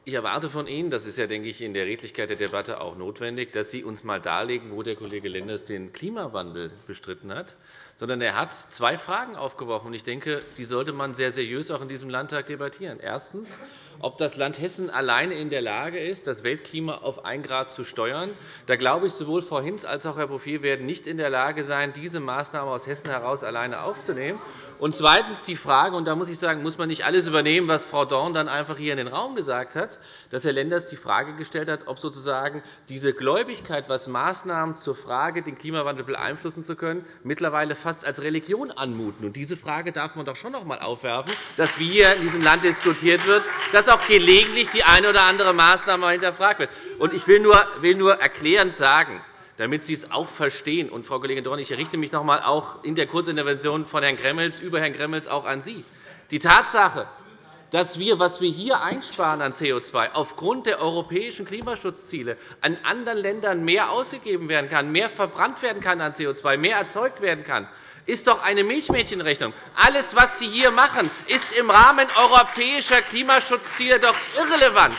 Speaker 6: ich erwarte von Ihnen, das ist ja, denke ich, in der Redlichkeit der Debatte auch notwendig, dass Sie uns einmal darlegen, wo der Kollege Lenders den Klimawandel bestritten hat. Sondern er hat zwei Fragen aufgeworfen. Ich denke, die sollte man sehr seriös auch in diesem Landtag debattieren. Erstens ob das Land Hessen alleine in der Lage ist, das Weltklima auf 1 Grad zu steuern. Da glaube ich, sowohl Frau Hinz als auch Herr Bouffier werden nicht in der Lage sein, diese Maßnahme aus Hessen heraus alleine aufzunehmen. Und zweitens die Frage, und da muss ich sagen, muss man nicht alles übernehmen, was Frau Dorn dann einfach hier in den Raum gesagt hat, dass Herr Lenders die Frage gestellt hat, ob sozusagen diese Gläubigkeit, was Maßnahmen zur Frage, den Klimawandel beeinflussen zu können, mittlerweile fast als Religion anmuten. Und diese Frage darf man doch schon noch einmal aufwerfen, dass wie hier in diesem Land diskutiert wird, dass auch gelegentlich die eine oder andere Maßnahme hinterfragt wird. Ich will nur, will nur erklärend sagen, damit Sie es auch verstehen, und Frau Kollegin Dorn, ich richte mich noch einmal auch in der Kurzintervention von Herrn Gremmels über Herrn Gremmels auch an Sie. Die Tatsache, dass wir, was wir hier einsparen an CO2 aufgrund der europäischen Klimaschutzziele an anderen Ländern mehr ausgegeben werden kann, mehr verbrannt werden kann an CO2, mehr erzeugt werden kann, ist doch eine Milchmädchenrechnung. Alles, was Sie hier machen, ist im Rahmen europäischer Klimaschutzziele doch irrelevant.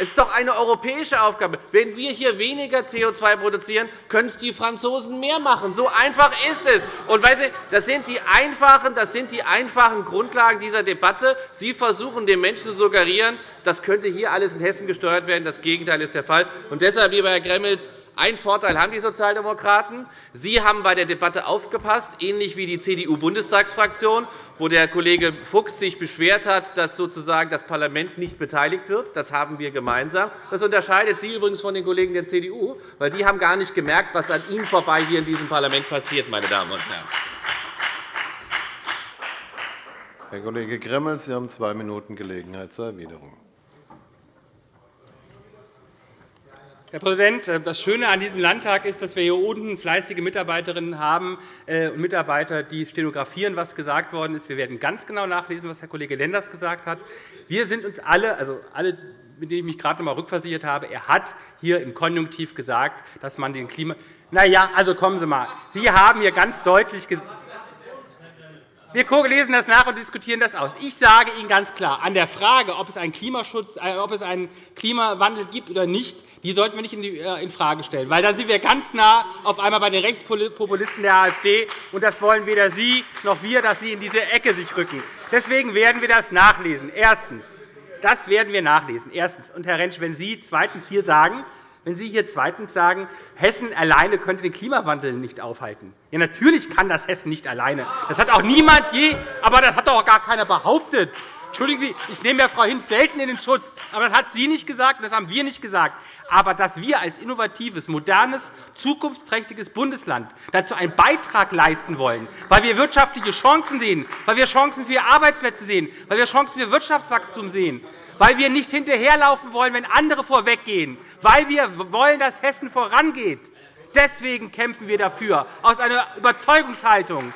Speaker 6: Es ist doch eine europäische Aufgabe. Wenn wir hier weniger CO2 produzieren, können es die Franzosen mehr machen. So einfach ist es. Und weißt das, sind die einfachen, das sind die einfachen Grundlagen dieser Debatte. Sie versuchen, den Menschen zu suggerieren, das könnte hier alles in Hessen gesteuert werden. Das Gegenteil ist der Fall. Und deshalb, lieber Herr Gremmels, ein Vorteil haben die Sozialdemokraten. Sie haben bei der Debatte aufgepasst, ähnlich wie die CDU-Bundestagsfraktion, wo der Kollege Fuchs sich beschwert hat, dass sozusagen das Parlament nicht beteiligt wird. Das haben wir gemeinsam. Das unterscheidet Sie übrigens von den Kollegen der CDU, weil die haben gar nicht gemerkt, was an Ihnen vorbei hier in diesem Parlament passiert, meine Damen und Herren.
Speaker 4: Herr Kollege Gremmels, Sie haben zwei Minuten Gelegenheit zur Erwiderung.
Speaker 5: Herr Präsident, äh, das Schöne an diesem Landtag ist, dass wir hier unten fleißige Mitarbeiterinnen haben äh, und Mitarbeiter, die stenografieren, was gesagt worden ist. Wir werden ganz genau nachlesen, was Herr Kollege Lenders gesagt hat. Wir sind uns alle, also alle, mit denen ich mich gerade noch einmal rückversichert habe, er hat hier im Konjunktiv gesagt, dass man den Klima. Na ja, also kommen Sie mal. Sie haben hier ganz deutlich gesagt, wir lesen das nach und diskutieren das aus. Ich sage Ihnen ganz klar, an der Frage, ob es einen, Klimaschutz, äh, ob es einen Klimawandel gibt oder nicht, die sollten wir nicht äh, in Frage stellen. Weil dann sind wir ganz nah auf einmal bei den Rechtspopulisten der AfD. Und das wollen weder Sie noch wir, dass Sie in diese Ecke sich rücken. Deswegen werden wir das nachlesen. Erstens. Das werden wir nachlesen. Erstens. Und, Herr Rentsch, wenn Sie zweitens hier sagen, wenn Sie hier zweitens sagen, Hessen alleine könnte den Klimawandel nicht aufhalten. Ja, natürlich kann das Hessen nicht alleine. Das hat auch niemand je, aber das hat auch gar keiner behauptet. Entschuldigen Sie, ich nehme ja Frau Hinz selten in den Schutz, aber das hat sie nicht gesagt, das haben wir nicht gesagt. Aber dass wir als innovatives, modernes, zukunftsträchtiges Bundesland dazu einen Beitrag leisten wollen, weil wir wirtschaftliche Chancen sehen, weil wir Chancen für Arbeitsplätze sehen, weil wir Chancen für Wirtschaftswachstum sehen, weil wir nicht hinterherlaufen wollen, wenn andere vorweggehen, weil wir wollen, dass Hessen vorangeht. Deswegen kämpfen wir dafür, aus einer Überzeugungshaltung.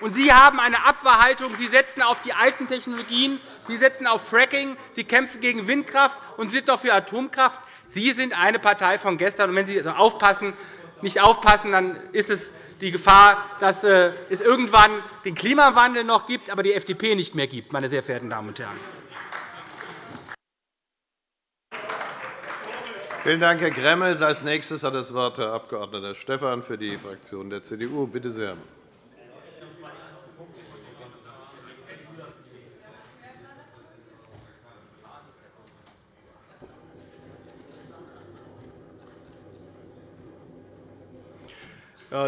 Speaker 5: Und Sie haben eine Abwehrhaltung. Sie setzen auf die alten Technologien, Sie setzen auf Fracking, Sie kämpfen gegen Windkraft und sind doch für Atomkraft. Sie sind eine Partei von gestern. Wenn Sie aufpassen, nicht aufpassen, dann ist es die Gefahr, dass äh, es irgendwann den Klimawandel noch gibt, aber die FDP nicht mehr gibt, meine sehr verehrten Damen und Herren.
Speaker 4: Vielen Dank, Herr Gremmels. Als nächstes hat das Wort Herr Abg. Stephan für die Fraktion der CDU. Bitte sehr.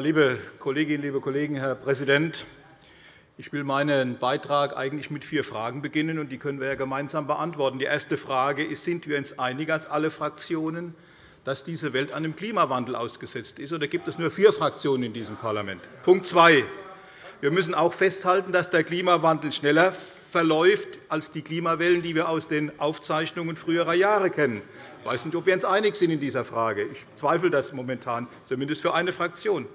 Speaker 7: Liebe Kolleginnen, liebe Kollegen, Herr Präsident! Ich will meinen Beitrag eigentlich mit vier Fragen beginnen, und die können wir ja gemeinsam beantworten. Die erste Frage ist, sind wir uns einig als alle Fraktionen, dass diese Welt einem Klimawandel ausgesetzt ist, oder gibt es nur vier Fraktionen in diesem Parlament? Punkt 2. Wir müssen auch festhalten, dass der Klimawandel schneller verläuft als die Klimawellen, die wir aus den Aufzeichnungen früherer Jahre kennen. Ich weiß nicht, ob wir uns einig sind in dieser Frage. Ich zweifle das momentan, zumindest für eine Fraktion.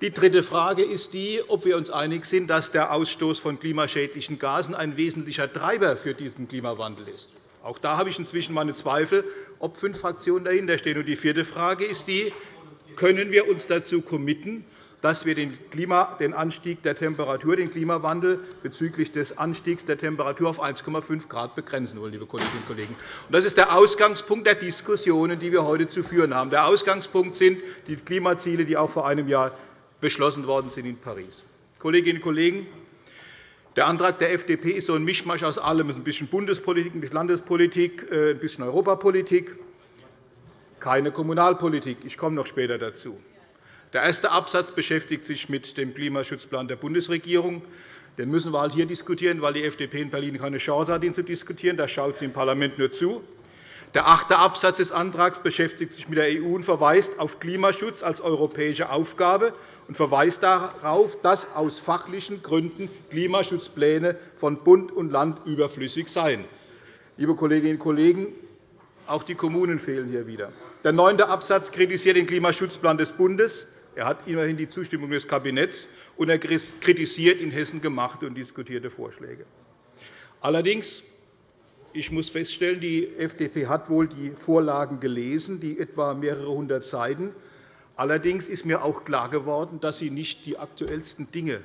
Speaker 7: Die dritte Frage ist die, ob wir uns einig sind, dass der Ausstoß von klimaschädlichen Gasen ein wesentlicher Treiber für diesen Klimawandel ist. Auch da habe ich inzwischen meine Zweifel, ob fünf Fraktionen dahinterstehen. Und die vierte Frage ist die, können wir uns dazu committen, dass wir den, Klima, den Anstieg der Temperatur, den Klimawandel bezüglich des Anstiegs der Temperatur auf 1,5 Grad begrenzen wollen, liebe Kolleginnen und Kollegen. Das ist der Ausgangspunkt der Diskussionen, die wir heute zu führen haben. Der Ausgangspunkt sind die Klimaziele, die auch vor einem Jahr beschlossen worden sind in Paris. Kolleginnen und Kollegen, der Antrag der FDP ist so ein Mischmasch aus allem, ein bisschen Bundespolitik, ein bisschen Landespolitik, äh, ein bisschen Europapolitik, keine Kommunalpolitik. Ich komme noch später dazu. Der erste Absatz beschäftigt sich mit dem Klimaschutzplan der Bundesregierung. Den müssen wir halt hier diskutieren, weil die FDP in Berlin keine Chance hat, ihn zu diskutieren. Da schaut sie im Parlament nur zu. Der achte Absatz des Antrags beschäftigt sich mit der EU und verweist auf Klimaschutz als europäische Aufgabe und verweist darauf, dass aus fachlichen Gründen Klimaschutzpläne von Bund und Land überflüssig seien. Liebe Kolleginnen und Kollegen, auch die Kommunen fehlen hier wieder. Der neunte Absatz kritisiert den Klimaschutzplan des Bundes. Er hat immerhin die Zustimmung des Kabinetts, und er kritisiert in Hessen gemachte und diskutierte Vorschläge. Allerdings ich muss feststellen, die FDP hat wohl die Vorlagen gelesen, die etwa mehrere hundert Seiten. Allerdings ist mir auch klar geworden, dass Sie nicht die aktuellsten Dinge,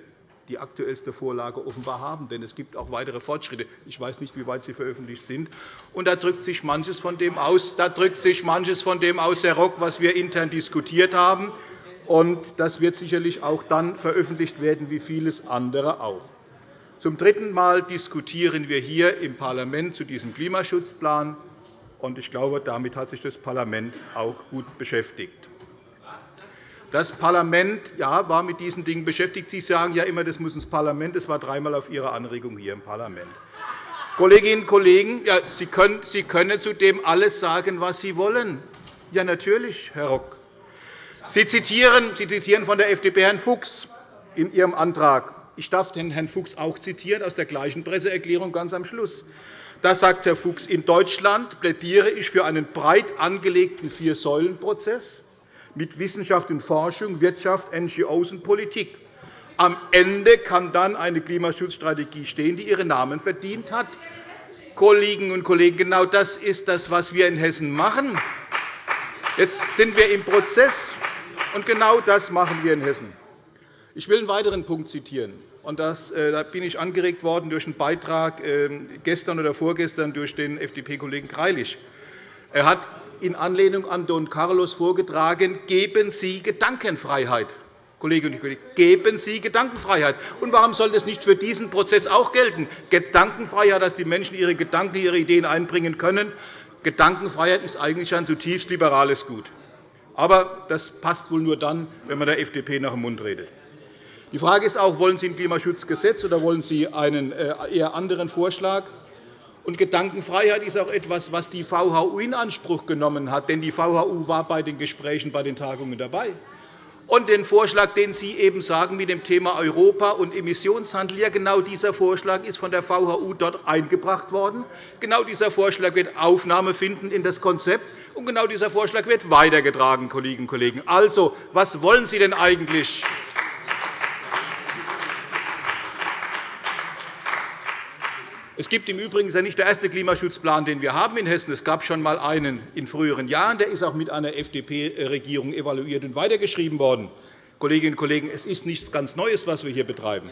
Speaker 7: die aktuellste Vorlage offenbar haben. Denn es gibt auch weitere Fortschritte. Ich weiß nicht, wie weit sie veröffentlicht sind. Und da drückt sich manches von dem aus, da drückt sich manches von dem aus, Herr Rock, was wir intern diskutiert haben. Und das wird sicherlich auch dann veröffentlicht werden, wie vieles andere auch. Zum dritten Mal diskutieren wir hier im Parlament zu diesem Klimaschutzplan. Und ich glaube, damit hat sich das Parlament auch gut beschäftigt. Das Parlament ja, war mit diesen Dingen beschäftigt. Sie sagen ja immer, das muss ins Parlament. Das war dreimal auf Ihre Anregung hier im Parlament. Kolleginnen und Kollegen, ja, Sie, können, Sie können zu dem alles sagen, was Sie wollen. Ja, natürlich, Herr Rock. Sie zitieren, Sie zitieren von der FDP Herrn Fuchs in Ihrem Antrag. Ich darf den Herrn Fuchs auch zitieren aus der gleichen Presseerklärung ganz am Schluss. Da sagt Herr Fuchs, in Deutschland plädiere ich für einen breit angelegten Vier-Säulen-Prozess mit Wissenschaft und Forschung, Wirtschaft, NGOs und Politik. Am Ende kann dann eine Klimaschutzstrategie stehen, die ihren Namen verdient hat. Kolleginnen und Kollegen, genau das ist das, was wir in Hessen machen. Jetzt sind wir im Prozess, und genau das machen wir in Hessen. Ich will einen weiteren Punkt zitieren. Und das, äh, da bin ich angeregt worden durch einen Beitrag ähm, gestern oder vorgestern durch den FDP-Kollegen Greilich. Er hat in Anlehnung an Don Carlos vorgetragen, geben Sie Gedankenfreiheit. Kolleginnen und Kollegen, geben Sie Gedankenfreiheit. Und warum soll das nicht für diesen Prozess auch gelten? Gedankenfreiheit, dass die Menschen ihre Gedanken, ihre Ideen einbringen können. Gedankenfreiheit ist eigentlich ein zutiefst liberales Gut. Aber das passt wohl nur dann, wenn man der FDP nach dem Mund redet. Die Frage ist auch, wollen Sie ein Klimaschutzgesetz oder wollen Sie einen äh, eher anderen Vorschlag? Und Gedankenfreiheit ist auch etwas, was die VHU in Anspruch genommen hat. Denn die VHU war bei den Gesprächen, bei den Tagungen dabei. Und den Vorschlag, den Sie eben sagen mit dem Thema Europa und Emissionshandel, ja, genau dieser Vorschlag ist von der VHU dort eingebracht worden. Genau dieser Vorschlag wird Aufnahme finden in das Konzept. Und genau dieser Vorschlag wird weitergetragen, Kolleginnen und Kollegen. Also, was wollen Sie denn eigentlich? Es gibt im Übrigen ja nicht der erste Klimaschutzplan, den wir haben in Hessen. Es gab schon einmal einen in früheren Jahren. Der ist auch mit einer FDP-Regierung evaluiert und weitergeschrieben worden. Kolleginnen und Kollegen, es ist nichts ganz Neues, was wir hier betreiben.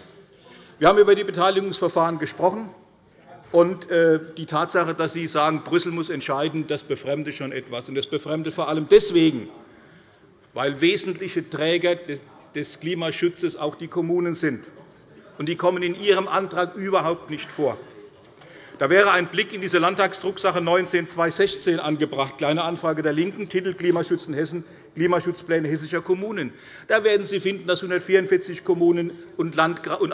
Speaker 7: Wir haben über die Beteiligungsverfahren gesprochen. Und äh, die Tatsache, dass Sie sagen, Brüssel muss entscheiden, das befremdet schon etwas. Und das befremdet vor allem deswegen, weil wesentliche Träger des Klimaschutzes auch die Kommunen sind. Und die kommen in Ihrem Antrag überhaupt nicht vor. Da wäre ein Blick in diese Landtagsdrucksache 19-216 angebracht, Kleine Anfrage der LINKEN, Titel Klimaschutz in Hessen, Klimaschutzpläne hessischer Kommunen. Da werden Sie finden, dass 144 Kommunen und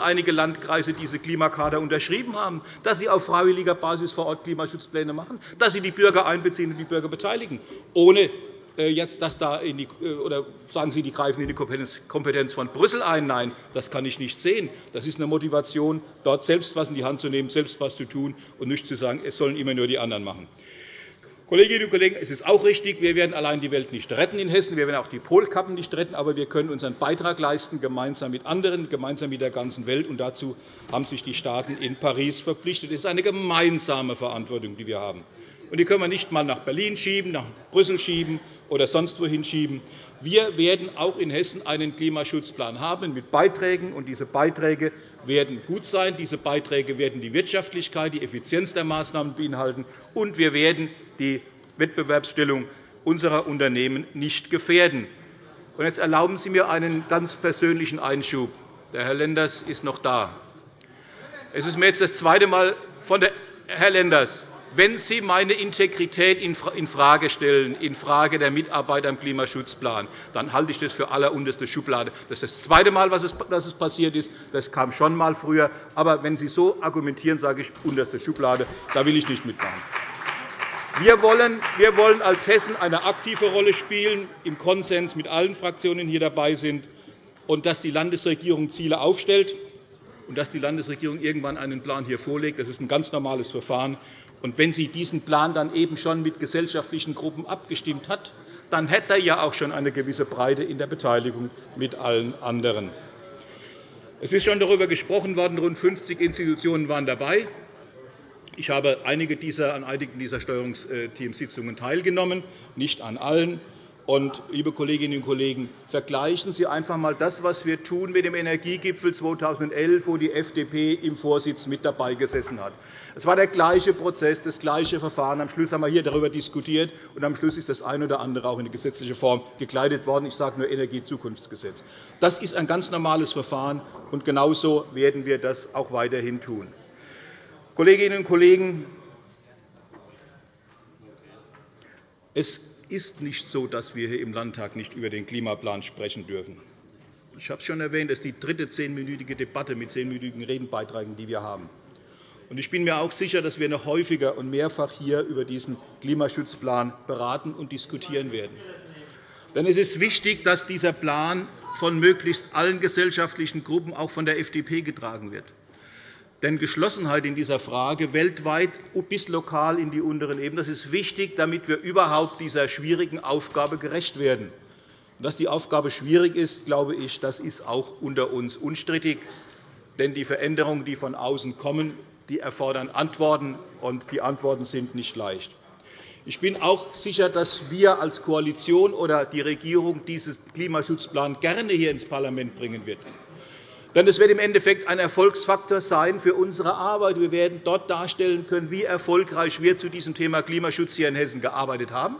Speaker 7: einige Landkreise diese Klimakader unterschrieben haben, dass sie auf freiwilliger Basis vor Ort Klimaschutzpläne machen, dass sie die Bürger einbeziehen und die Bürger beteiligen, ohne jetzt das da in die, äh, oder sagen Sie, die greifen in die Kompetenz von Brüssel ein. Nein, das kann ich nicht sehen. Das ist eine Motivation, dort selbst etwas in die Hand zu nehmen, selbst etwas zu tun und nicht zu sagen, es sollen immer nur die anderen machen. Kolleginnen und Kollegen, es ist auch richtig, wir werden allein die Welt nicht retten in Hessen, wir werden auch die Polkappen nicht retten, aber wir können unseren Beitrag leisten, gemeinsam mit anderen, gemeinsam mit der ganzen Welt. Und dazu haben sich die Staaten in Paris verpflichtet. Es ist eine gemeinsame Verantwortung, die wir haben. Und die können wir nicht einmal nach Berlin schieben, nach Brüssel schieben oder sonst wohin schieben. Wir werden auch in Hessen einen Klimaschutzplan haben mit Beiträgen, und diese Beiträge werden gut sein. Diese Beiträge werden die Wirtschaftlichkeit, die Effizienz der Maßnahmen beinhalten, und wir werden die Wettbewerbsstellung unserer Unternehmen nicht gefährden. Jetzt erlauben Sie mir einen ganz persönlichen Einschub. Der Herr Lenders ist noch da. Es ist mir jetzt das zweite Mal von der Herr Lenders, wenn Sie meine Integrität infrage stellen, in Frage der Mitarbeiter im Klimaschutzplan, dann halte ich das für allerunterste Schublade. Das ist das zweite Mal, dass es passiert ist. Das kam schon einmal früher. Aber wenn Sie so argumentieren, sage ich unterste Schublade. Da will ich nicht mitmachen. Wir wollen, wir wollen als Hessen eine aktive Rolle spielen, im Konsens mit allen Fraktionen, die hier dabei sind, und dass die Landesregierung Ziele aufstellt und dass die Landesregierung irgendwann einen Plan hier vorlegt. Das ist ein ganz normales Verfahren. Und wenn sie diesen Plan dann eben schon mit gesellschaftlichen Gruppen abgestimmt hat, dann hätte er ja auch schon eine gewisse Breite in der Beteiligung mit allen anderen. Es ist schon darüber gesprochen worden, rund 50 Institutionen waren dabei. Ich habe einige dieser, an einigen dieser Steuerungsteamsitzungen teilgenommen, nicht an allen. Und, liebe Kolleginnen und Kollegen, vergleichen Sie einfach einmal das, was wir tun mit dem Energiegipfel 2011, wo die FDP im Vorsitz mit dabei gesessen hat. Es war der gleiche Prozess, das gleiche Verfahren. Am Schluss haben wir hier darüber diskutiert, und am Schluss ist das eine oder andere auch in die gesetzliche Form gekleidet worden. Ich sage nur Energiezukunftsgesetz. Das ist ein ganz normales Verfahren, und genauso werden wir das auch weiterhin tun. Kolleginnen und Kollegen, es ist nicht so, dass wir hier im Landtag nicht über den Klimaplan sprechen dürfen. Ich habe es schon erwähnt, das ist die dritte zehnminütige Debatte mit zehnminütigen Redenbeiträgen, die wir haben. Ich bin mir auch sicher, dass wir noch häufiger und mehrfach hier über diesen Klimaschutzplan beraten und diskutieren werden. Denn es ist wichtig, dass dieser Plan von möglichst allen gesellschaftlichen Gruppen, auch von der FDP, getragen wird. Denn Geschlossenheit in dieser Frage weltweit bis lokal in die unteren Ebenen das ist wichtig, damit wir überhaupt dieser schwierigen Aufgabe gerecht werden. Dass die Aufgabe schwierig ist, glaube ich, das ist auch unter uns unstrittig. Denn die Veränderungen, die von außen kommen, die erfordern Antworten, und die Antworten sind nicht leicht. Ich bin auch sicher, dass wir als Koalition oder die Regierung diesen Klimaschutzplan gerne hier ins Parlament bringen wird. Denn es wird im Endeffekt ein Erfolgsfaktor sein für unsere Arbeit. Wir werden dort darstellen können, wie erfolgreich wir zu diesem Thema Klimaschutz hier in Hessen gearbeitet haben.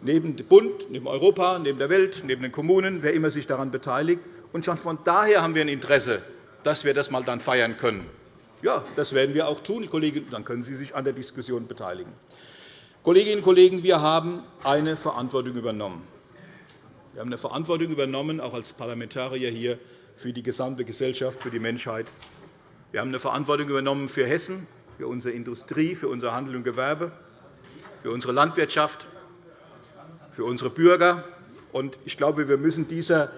Speaker 7: Neben dem Bund, neben Europa, neben der Welt, neben den Kommunen, wer immer sich daran beteiligt. Und schon von daher haben wir ein Interesse, dass wir das mal dann feiern können. Ja, das werden wir auch tun, Kollegen. Dann können Sie sich an der Diskussion beteiligen. Kolleginnen und Kollegen, wir haben eine Verantwortung übernommen. Wir haben eine Verantwortung übernommen, auch als Parlamentarier hier, für die gesamte Gesellschaft, für die Menschheit. Wir haben eine Verantwortung übernommen für Hessen, für unsere Industrie, für unser Handel und Gewerbe, für unsere Landwirtschaft, für unsere Bürger. Ich glaube, wir müssen dieser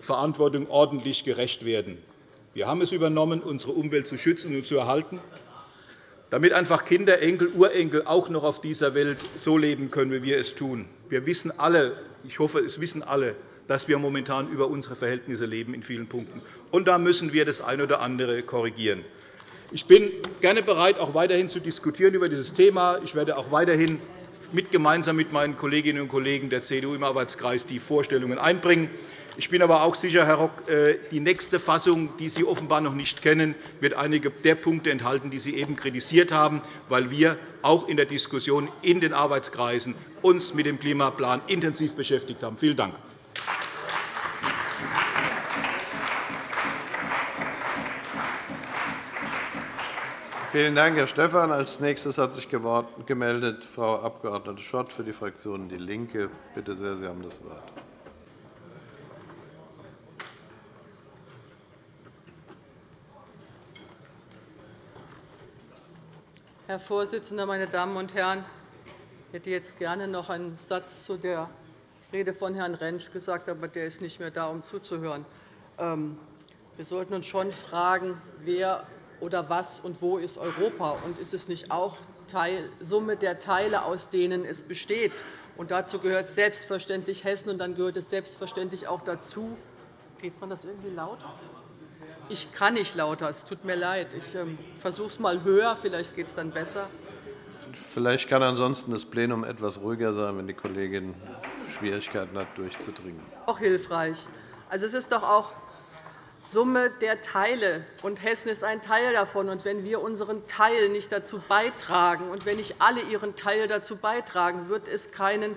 Speaker 7: Verantwortung ordentlich gerecht werden. Wir haben es übernommen, unsere Umwelt zu schützen und zu erhalten, damit einfach Kinder, Enkel, Urenkel auch noch auf dieser Welt so leben können, wie wir es tun. Wir wissen alle, ich hoffe, es wissen alle, dass wir momentan über unsere Verhältnisse leben in vielen Punkten. Und da müssen wir das eine oder andere korrigieren. Ich bin gerne bereit, auch weiterhin zu diskutieren über dieses Thema. Ich werde auch weiterhin mit, gemeinsam mit meinen Kolleginnen und Kollegen der CDU im Arbeitskreis die Vorstellungen einbringen. Ich bin aber auch sicher, Herr Rock, äh, die nächste Fassung, die Sie offenbar noch nicht kennen, wird einige der Punkte enthalten, die Sie eben kritisiert haben, weil wir auch in der Diskussion in den Arbeitskreisen uns mit dem Klimaplan intensiv beschäftigt haben. Vielen Dank.
Speaker 4: Vielen Dank, Herr Stephan. Als nächstes hat sich gemeldet Frau Abg. Schott für die Fraktion DIE LINKE. Bitte sehr, Sie haben das Wort.
Speaker 8: Herr Vorsitzender, meine Damen und Herren! Ich hätte jetzt gerne noch einen Satz zu der Rede von Herrn Rentsch gesagt, aber der ist nicht mehr da, um zuzuhören. Ähm, wir sollten uns schon fragen, wer oder was und wo ist Europa? Und ist es nicht auch Summe der Teile, aus denen es besteht? Und dazu gehört selbstverständlich Hessen, und dann gehört es selbstverständlich auch dazu. Geht man das irgendwie laut? Ich kann nicht lauter, es tut mir leid. Ich ähm, versuche es einmal höher, vielleicht geht es dann besser.
Speaker 4: Vielleicht kann ansonsten das Plenum etwas ruhiger sein, wenn die Kollegin Schwierigkeiten hat, durchzudringen.
Speaker 8: Auch hilfreich. Also, es ist doch auch Summe der Teile, und Hessen ist ein Teil davon. Und wenn wir unseren Teil nicht dazu beitragen, und wenn nicht alle ihren Teil dazu beitragen, wird es keinen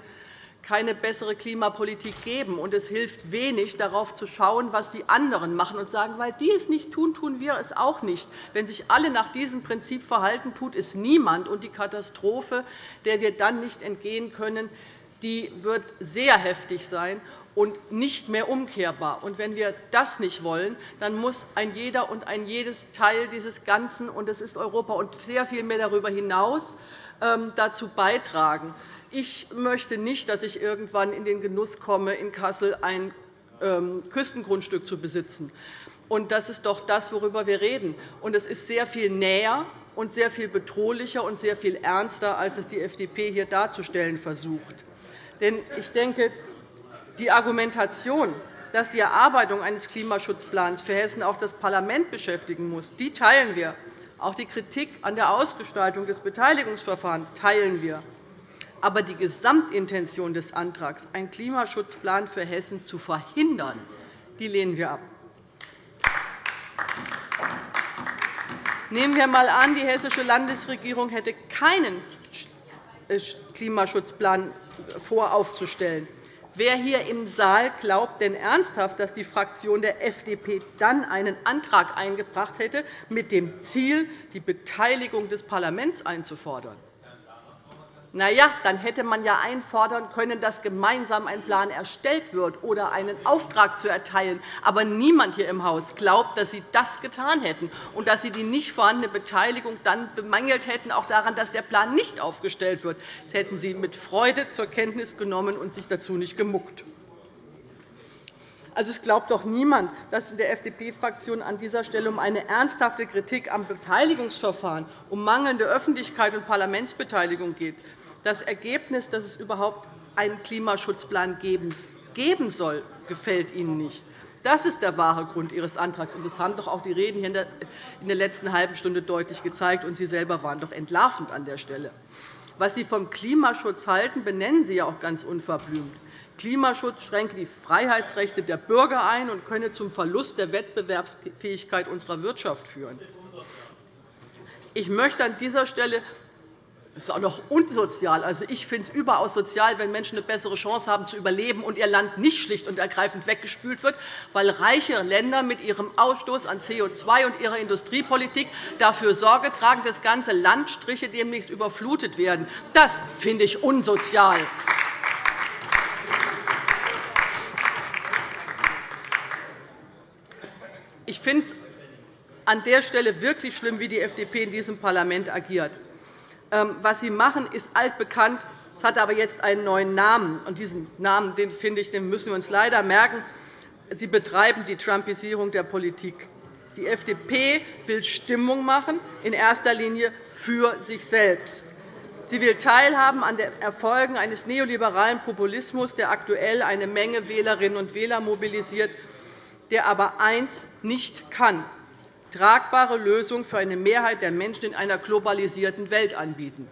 Speaker 8: keine bessere Klimapolitik geben. Und es hilft wenig, darauf zu schauen, was die anderen machen und sagen, weil die es nicht tun, tun wir es auch nicht. Wenn sich alle nach diesem Prinzip verhalten, tut es niemand. Und die Katastrophe, der wir dann nicht entgehen können, die wird sehr heftig sein und nicht mehr umkehrbar. Und wenn wir das nicht wollen, dann muss ein jeder und ein jedes Teil dieses Ganzen, und das ist Europa und sehr viel mehr darüber hinaus, ähm, dazu beitragen. Ich möchte nicht, dass ich irgendwann in den Genuss komme, in Kassel ein ähm, Küstengrundstück zu besitzen. Und das ist doch das, worüber wir reden. Und es ist sehr viel näher und sehr viel bedrohlicher und sehr viel ernster, als es die FDP hier darzustellen versucht. Denn ich denke, die Argumentation, dass die Erarbeitung eines Klimaschutzplans für Hessen auch das Parlament beschäftigen muss, die teilen wir. Auch die Kritik an der Ausgestaltung des Beteiligungsverfahrens teilen wir. Aber die Gesamtintention des Antrags, einen Klimaschutzplan für Hessen zu verhindern, die lehnen wir ab. Nehmen wir einmal an, die Hessische Landesregierung hätte keinen Klimaschutzplan vor aufzustellen. Wer hier im Saal glaubt denn ernsthaft, dass die Fraktion der FDP dann einen Antrag eingebracht hätte, mit dem Ziel, die Beteiligung des Parlaments einzufordern? Na ja, dann hätte man ja einfordern können, dass gemeinsam ein Plan erstellt wird oder einen Auftrag zu erteilen. Aber niemand hier im Haus glaubt, dass Sie das getan hätten und dass Sie die nicht vorhandene Beteiligung dann bemängelt hätten, auch daran, dass der Plan nicht aufgestellt wird. Das hätten Sie mit Freude zur Kenntnis genommen und sich dazu nicht gemuckt. Also, es glaubt doch niemand, dass in der FDP-Fraktion an dieser Stelle um eine ernsthafte Kritik am Beteiligungsverfahren, um mangelnde Öffentlichkeit und Parlamentsbeteiligung geht. Das Ergebnis, dass es überhaupt einen Klimaschutzplan geben soll, gefällt Ihnen nicht. Das ist der wahre Grund Ihres Antrags. Das haben doch auch die Reden hier in der letzten halben Stunde deutlich gezeigt. Und Sie selber waren doch entlarvend an der Stelle. Was Sie vom Klimaschutz halten, benennen Sie ja auch ganz unverblümt. Klimaschutz schränke die Freiheitsrechte der Bürger ein und könne zum Verlust der Wettbewerbsfähigkeit unserer Wirtschaft führen. Ich möchte an dieser Stelle das ist auch noch unsozial. Also, ich finde es überaus sozial, wenn Menschen eine bessere Chance haben, zu überleben und ihr Land nicht schlicht und ergreifend weggespült wird, weil reiche Länder mit ihrem Ausstoß an CO2 und ihrer Industriepolitik dafür Sorge tragen, dass ganze Landstriche demnächst überflutet werden. Das finde ich unsozial. Ich finde es an der Stelle wirklich schlimm, wie die FDP in diesem Parlament agiert. Ähm, was Sie machen, ist altbekannt. Es hat aber jetzt einen neuen Namen. Und diesen Namen den finde ich, den müssen wir uns leider merken. Sie betreiben die Trumpisierung der Politik. Die FDP will Stimmung machen, in erster Linie für sich selbst. Sie will teilhaben an den Erfolgen eines neoliberalen Populismus, der aktuell eine Menge Wählerinnen und Wähler mobilisiert, der aber eins nicht kann, tragbare Lösungen für eine Mehrheit der Menschen in einer globalisierten Welt anbieten.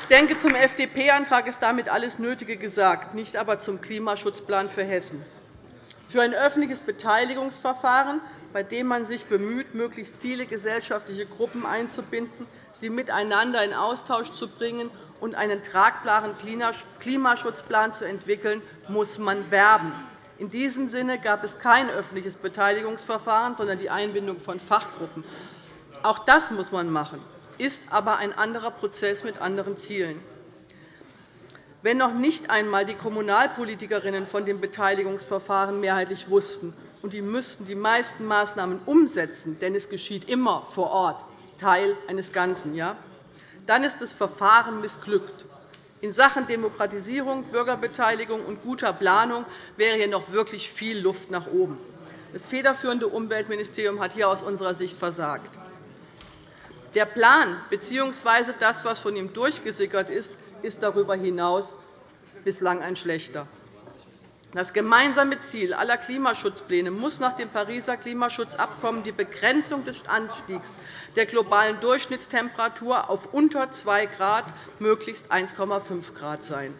Speaker 8: Ich denke, zum FDP-Antrag ist damit alles Nötige gesagt, nicht aber zum Klimaschutzplan für Hessen. Für ein öffentliches Beteiligungsverfahren, bei dem man sich bemüht, möglichst viele gesellschaftliche Gruppen einzubinden, sie miteinander in Austausch zu bringen und einen tragbaren Klimaschutzplan zu entwickeln, muss man werben. In diesem Sinne gab es kein öffentliches Beteiligungsverfahren, sondern die Einbindung von Fachgruppen. Auch das muss man machen, ist aber ein anderer Prozess mit anderen Zielen. Wenn noch nicht einmal die Kommunalpolitikerinnen von dem Beteiligungsverfahren mehrheitlich wussten, und die müssten die meisten Maßnahmen umsetzen, denn es geschieht immer vor Ort, Teil eines Ganzen, ja, dann ist das Verfahren missglückt. In Sachen Demokratisierung, Bürgerbeteiligung und guter Planung wäre hier noch wirklich viel Luft nach oben. Das federführende Umweltministerium hat hier aus unserer Sicht versagt. Der Plan bzw. das, was von ihm durchgesickert ist, ist darüber hinaus bislang ein schlechter. Das gemeinsame Ziel aller Klimaschutzpläne muss nach dem Pariser Klimaschutzabkommen die Begrenzung des Anstiegs der globalen Durchschnittstemperatur auf unter 2 Grad, möglichst 1,5 Grad sein.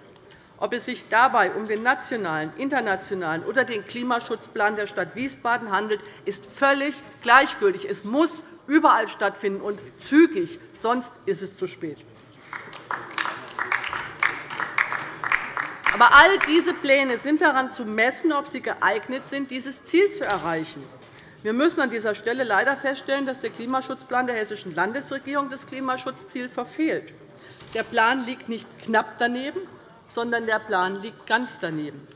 Speaker 8: Ob es sich dabei um den nationalen, internationalen oder den Klimaschutzplan der Stadt Wiesbaden handelt, ist völlig gleichgültig. Es muss überall stattfinden und zügig, sonst ist es zu spät. Aber all diese Pläne sind daran zu messen, ob sie geeignet sind, dieses Ziel zu erreichen. Wir müssen an dieser Stelle leider feststellen, dass der Klimaschutzplan der Hessischen Landesregierung das Klimaschutzziel verfehlt. Der Plan liegt nicht knapp daneben, sondern der Plan liegt ganz daneben.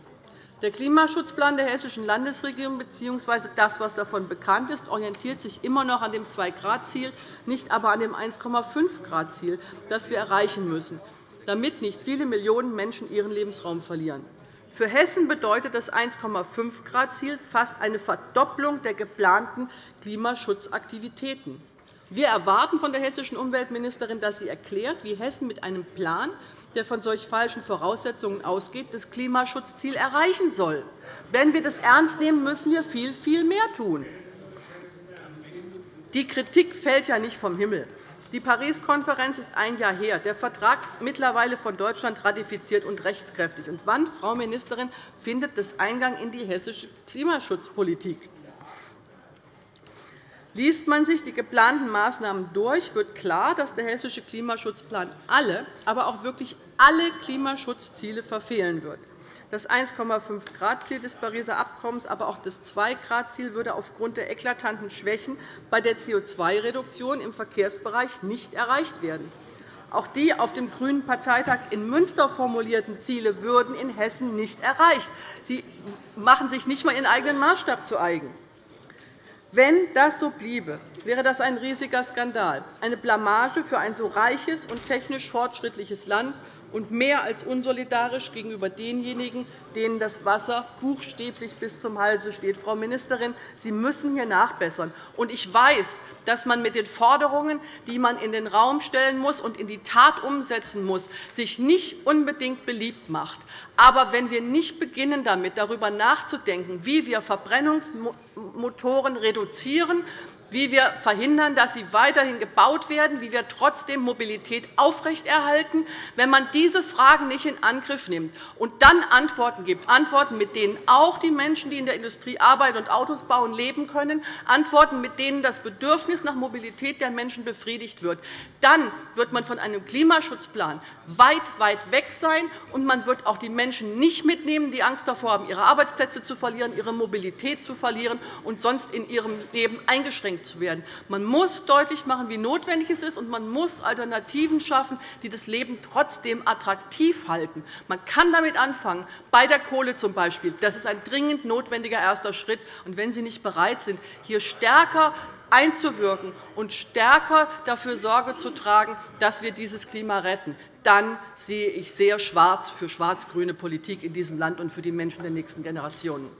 Speaker 8: Der Klimaschutzplan der Hessischen Landesregierung bzw. das, was davon bekannt ist, orientiert sich immer noch an dem 2-Grad-Ziel, nicht aber an dem 1,5-Grad-Ziel, das wir erreichen müssen damit nicht viele Millionen Menschen ihren Lebensraum verlieren. Für Hessen bedeutet das 1,5-Grad-Ziel fast eine Verdopplung der geplanten Klimaschutzaktivitäten. Wir erwarten von der hessischen Umweltministerin, dass sie erklärt, wie Hessen mit einem Plan, der von solch falschen Voraussetzungen ausgeht, das Klimaschutzziel erreichen soll. Wenn wir das ernst nehmen, müssen wir viel, viel mehr tun. Die Kritik fällt ja nicht vom Himmel. Die Paris-Konferenz ist ein Jahr her, der Vertrag mittlerweile von Deutschland ratifiziert und rechtskräftig. Und wann, Frau Ministerin, findet das Eingang in die hessische Klimaschutzpolitik? Liest man sich die geplanten Maßnahmen durch, wird klar, dass der hessische Klimaschutzplan alle, aber auch wirklich alle Klimaschutzziele verfehlen wird. Das 1,5-Grad-Ziel des Pariser Abkommens, aber auch das 2-Grad-Ziel würde aufgrund der eklatanten Schwächen bei der CO2-Reduktion im Verkehrsbereich nicht erreicht werden. Auch die auf dem Grünen Parteitag in Münster formulierten Ziele würden in Hessen nicht erreicht. Sie machen sich nicht einmal ihren eigenen Maßstab zu eigen. Wenn das so bliebe, wäre das ein riesiger Skandal, eine Blamage für ein so reiches und technisch fortschrittliches Land und mehr als unsolidarisch gegenüber denjenigen, denen das Wasser buchstäblich bis zum Halse steht. Frau Ministerin, Sie müssen hier nachbessern. Ich weiß, dass man mit den Forderungen, die man in den Raum stellen muss und in die Tat umsetzen muss, sich nicht unbedingt beliebt macht. Aber wenn wir nicht beginnen, damit darüber nachzudenken, wie wir Verbrennungsmotoren reduzieren, wie wir verhindern, dass sie weiterhin gebaut werden, wie wir trotzdem Mobilität aufrechterhalten, wenn man diese Fragen nicht in Angriff nimmt und dann Antworten gibt, Antworten, mit denen auch die Menschen, die in der Industrie arbeiten und Autos bauen, leben können, Antworten, mit denen das Bedürfnis nach Mobilität der Menschen befriedigt wird, dann wird man von einem Klimaschutzplan weit, weit weg sein, und man wird auch die Menschen nicht mitnehmen, die Angst davor haben, ihre Arbeitsplätze zu verlieren, ihre Mobilität zu verlieren und sonst in ihrem Leben eingeschränkt zu werden. Man muss deutlich machen, wie notwendig es ist, und man muss Alternativen schaffen, die das Leben trotzdem attraktiv halten. Man kann damit anfangen, bei der Kohle zum Beispiel. Das ist ein dringend notwendiger erster Schritt. Und wenn Sie nicht bereit sind, hier stärker einzuwirken und stärker dafür Sorge zu tragen, dass wir dieses Klima retten, dann sehe ich sehr schwarz für schwarz-grüne Politik in diesem Land und für die Menschen der nächsten Generationen.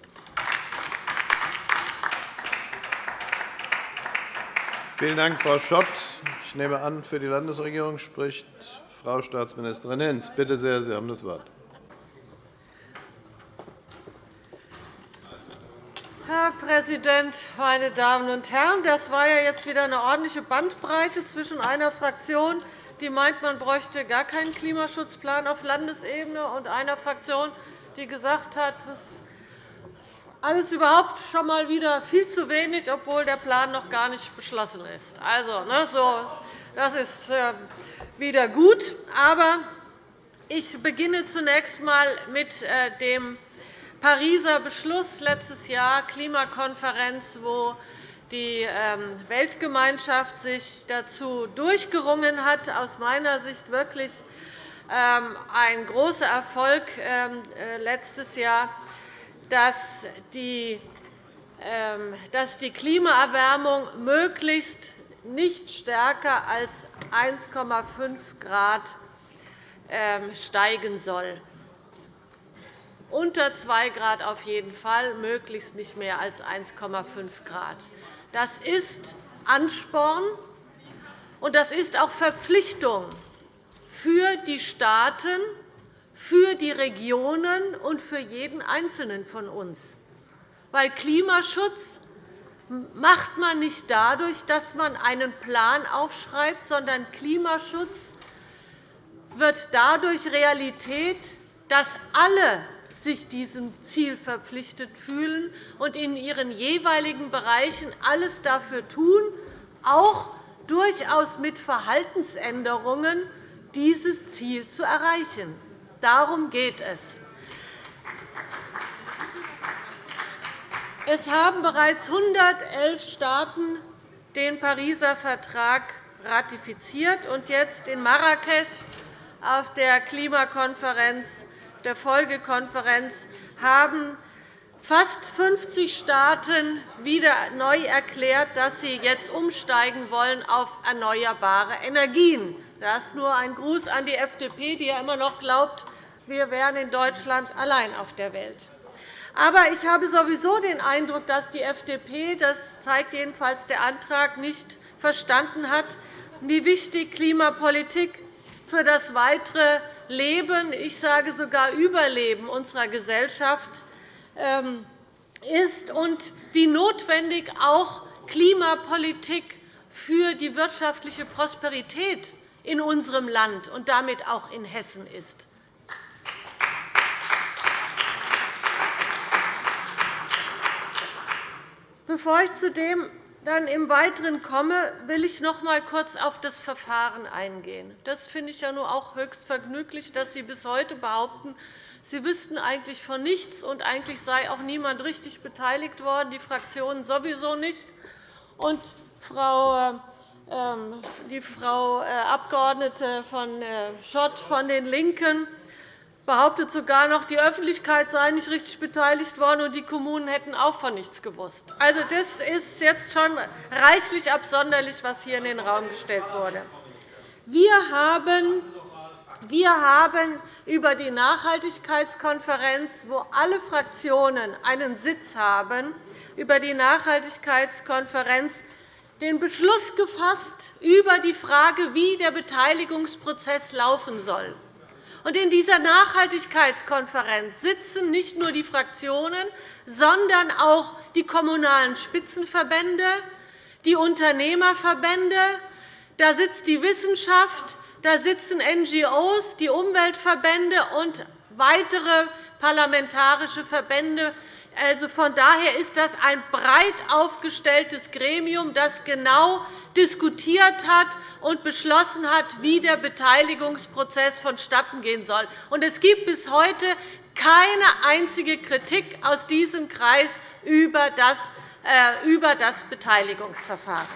Speaker 4: Vielen Dank, Frau Schott. Ich nehme an, für die Landesregierung spricht Frau Staatsministerin Hinz. Bitte sehr, Sie haben das Wort.
Speaker 9: Herr Präsident, meine Damen und Herren! Das war ja jetzt wieder eine ordentliche Bandbreite zwischen einer Fraktion, die meint, man bräuchte gar keinen Klimaschutzplan auf Landesebene, und einer Fraktion, die gesagt hat, es alles überhaupt schon einmal wieder viel zu wenig, obwohl der Plan noch gar nicht beschlossen ist. Also, ne, so, das ist äh, wieder gut. Aber ich beginne zunächst einmal mit äh, dem Pariser Beschluss letztes Jahr, Klimakonferenz, wo die ähm, Weltgemeinschaft sich dazu durchgerungen hat, aus meiner Sicht wirklich ähm, ein großer Erfolg ähm, äh, letztes Jahr dass die, ähm, dass die Klimaerwärmung möglichst nicht stärker als 1,5 Grad ähm, steigen soll. Unter 2 Grad auf jeden Fall, möglichst nicht mehr als 1,5 Grad. Das ist Ansporn, und das ist auch Verpflichtung für die Staaten, für die Regionen und für jeden Einzelnen von uns. Weil Klimaschutz macht man nicht dadurch, dass man einen Plan aufschreibt, sondern Klimaschutz wird dadurch Realität, dass alle sich diesem Ziel verpflichtet fühlen und in ihren jeweiligen Bereichen alles dafür tun, auch durchaus mit Verhaltensänderungen dieses Ziel zu erreichen. Darum geht es. Es haben bereits 111 Staaten den Pariser Vertrag ratifiziert und jetzt in Marrakesch auf der Klimakonferenz, der Folgekonferenz, haben fast 50 Staaten wieder neu erklärt, dass sie jetzt umsteigen wollen auf erneuerbare Energien. Das ist nur ein Gruß an die FDP, die ja immer noch glaubt, wir wären in Deutschland allein auf der Welt. Aber ich habe sowieso den Eindruck, dass die FDP, das zeigt jedenfalls der Antrag, nicht verstanden hat, wie wichtig Klimapolitik für das weitere Leben, ich sage sogar Überleben unserer Gesellschaft ähm, ist und wie notwendig auch Klimapolitik für die wirtschaftliche Prosperität in unserem Land und damit auch in Hessen ist. Bevor ich zu dem dann im Weiteren komme, will ich noch einmal kurz auf das Verfahren eingehen. Das finde ich ja nur auch höchst vergnüglich, dass Sie bis heute behaupten, Sie wüssten eigentlich von nichts, und eigentlich sei auch niemand richtig beteiligt worden, die Fraktionen sowieso nicht. Und Frau ähm, die Frau äh, Abg. von äh, Schott von den LINKEN behauptet sogar noch, die Öffentlichkeit sei nicht richtig beteiligt worden und die Kommunen hätten auch von nichts gewusst. Also, das ist jetzt schon reichlich absonderlich, was hier in den Raum gestellt wurde. Wir haben wir haben über die Nachhaltigkeitskonferenz, wo alle Fraktionen einen Sitz haben, über die Nachhaltigkeitskonferenz den Beschluss gefasst über die Frage, wie der Beteiligungsprozess laufen soll. In dieser Nachhaltigkeitskonferenz sitzen nicht nur die Fraktionen, sondern auch die Kommunalen Spitzenverbände, die Unternehmerverbände, da sitzt die Wissenschaft, da sitzen NGOs, die Umweltverbände und weitere parlamentarische Verbände. Also von daher ist das ein breit aufgestelltes Gremium, das genau diskutiert hat und beschlossen hat, wie der Beteiligungsprozess vonstattengehen soll. Es gibt bis heute keine einzige Kritik aus diesem Kreis über das äh, Beteiligungsverfahren.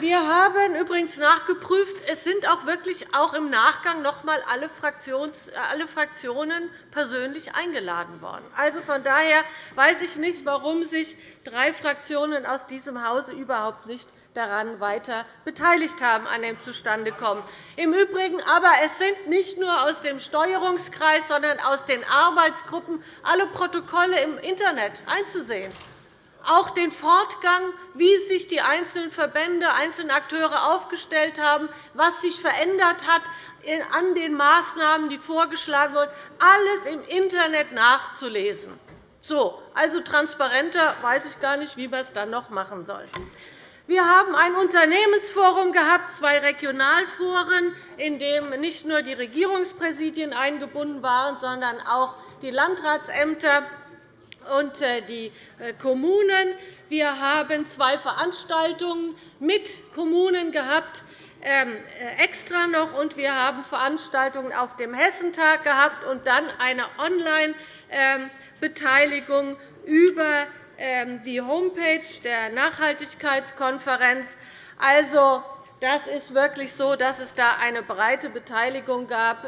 Speaker 9: Wir haben übrigens nachgeprüft, es sind auch wirklich auch im Nachgang noch einmal alle Fraktionen persönlich eingeladen worden. Also von daher weiß ich nicht, warum sich drei Fraktionen aus diesem Hause überhaupt nicht daran weiter beteiligt haben an dem Zustandekommen. Im Übrigen aber, es sind nicht nur aus dem Steuerungskreis, sondern aus den Arbeitsgruppen alle Protokolle im Internet einzusehen auch den Fortgang, wie sich die einzelnen Verbände, einzelnen Akteure aufgestellt haben, was sich verändert hat an den Maßnahmen, die vorgeschlagen wurden, alles im Internet nachzulesen. So, also transparenter weiß ich gar nicht, wie man es dann noch machen soll. Wir haben ein Unternehmensforum gehabt, zwei Regionalforen, in denen nicht nur die Regierungspräsidien eingebunden waren, sondern auch die Landratsämter und äh, die äh, Kommunen. Wir haben zwei Veranstaltungen mit Kommunen gehabt, ähm, äh, extra noch, und wir haben Veranstaltungen auf dem Hessentag gehabt und dann eine Online-Beteiligung über ähm, die Homepage der Nachhaltigkeitskonferenz. Also, das ist wirklich so, dass es da eine breite Beteiligung gab.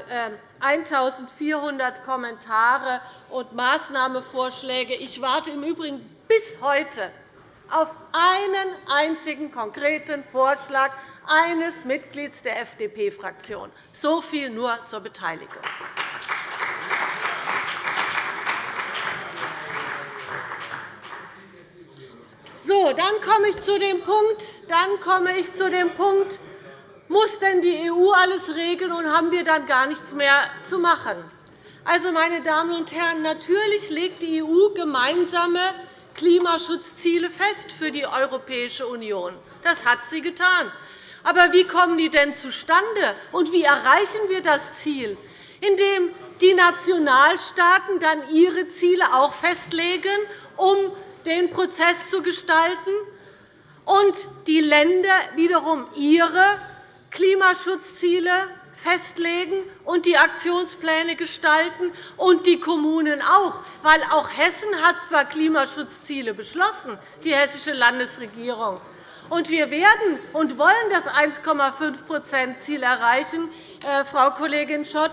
Speaker 9: 1.400 ähm, Kommentare und Maßnahmenvorschläge. Ich warte im Übrigen bis heute auf einen einzigen konkreten Vorschlag eines Mitglieds der FDP-Fraktion. So viel nur zur Beteiligung. So, dann komme ich zu dem Punkt, dann komme ich zu dem Punkt muss denn die EU alles regeln, und haben wir dann gar nichts mehr zu machen? Also, meine Damen und Herren, natürlich legt die EU gemeinsame Klimaschutzziele fest für die Europäische Union. Das hat sie getan. Aber wie kommen die denn zustande, und wie erreichen wir das Ziel? Indem die Nationalstaaten dann ihre Ziele auch festlegen, um den Prozess zu gestalten, und die Länder wiederum ihre Klimaschutzziele festlegen und die Aktionspläne gestalten, und die Kommunen auch. Weil auch Hessen hat zwar Klimaschutzziele beschlossen, die hessische Landesregierung. Und wir werden und wollen das 1,5-%-Ziel erreichen, äh, Frau Kollegin Schott.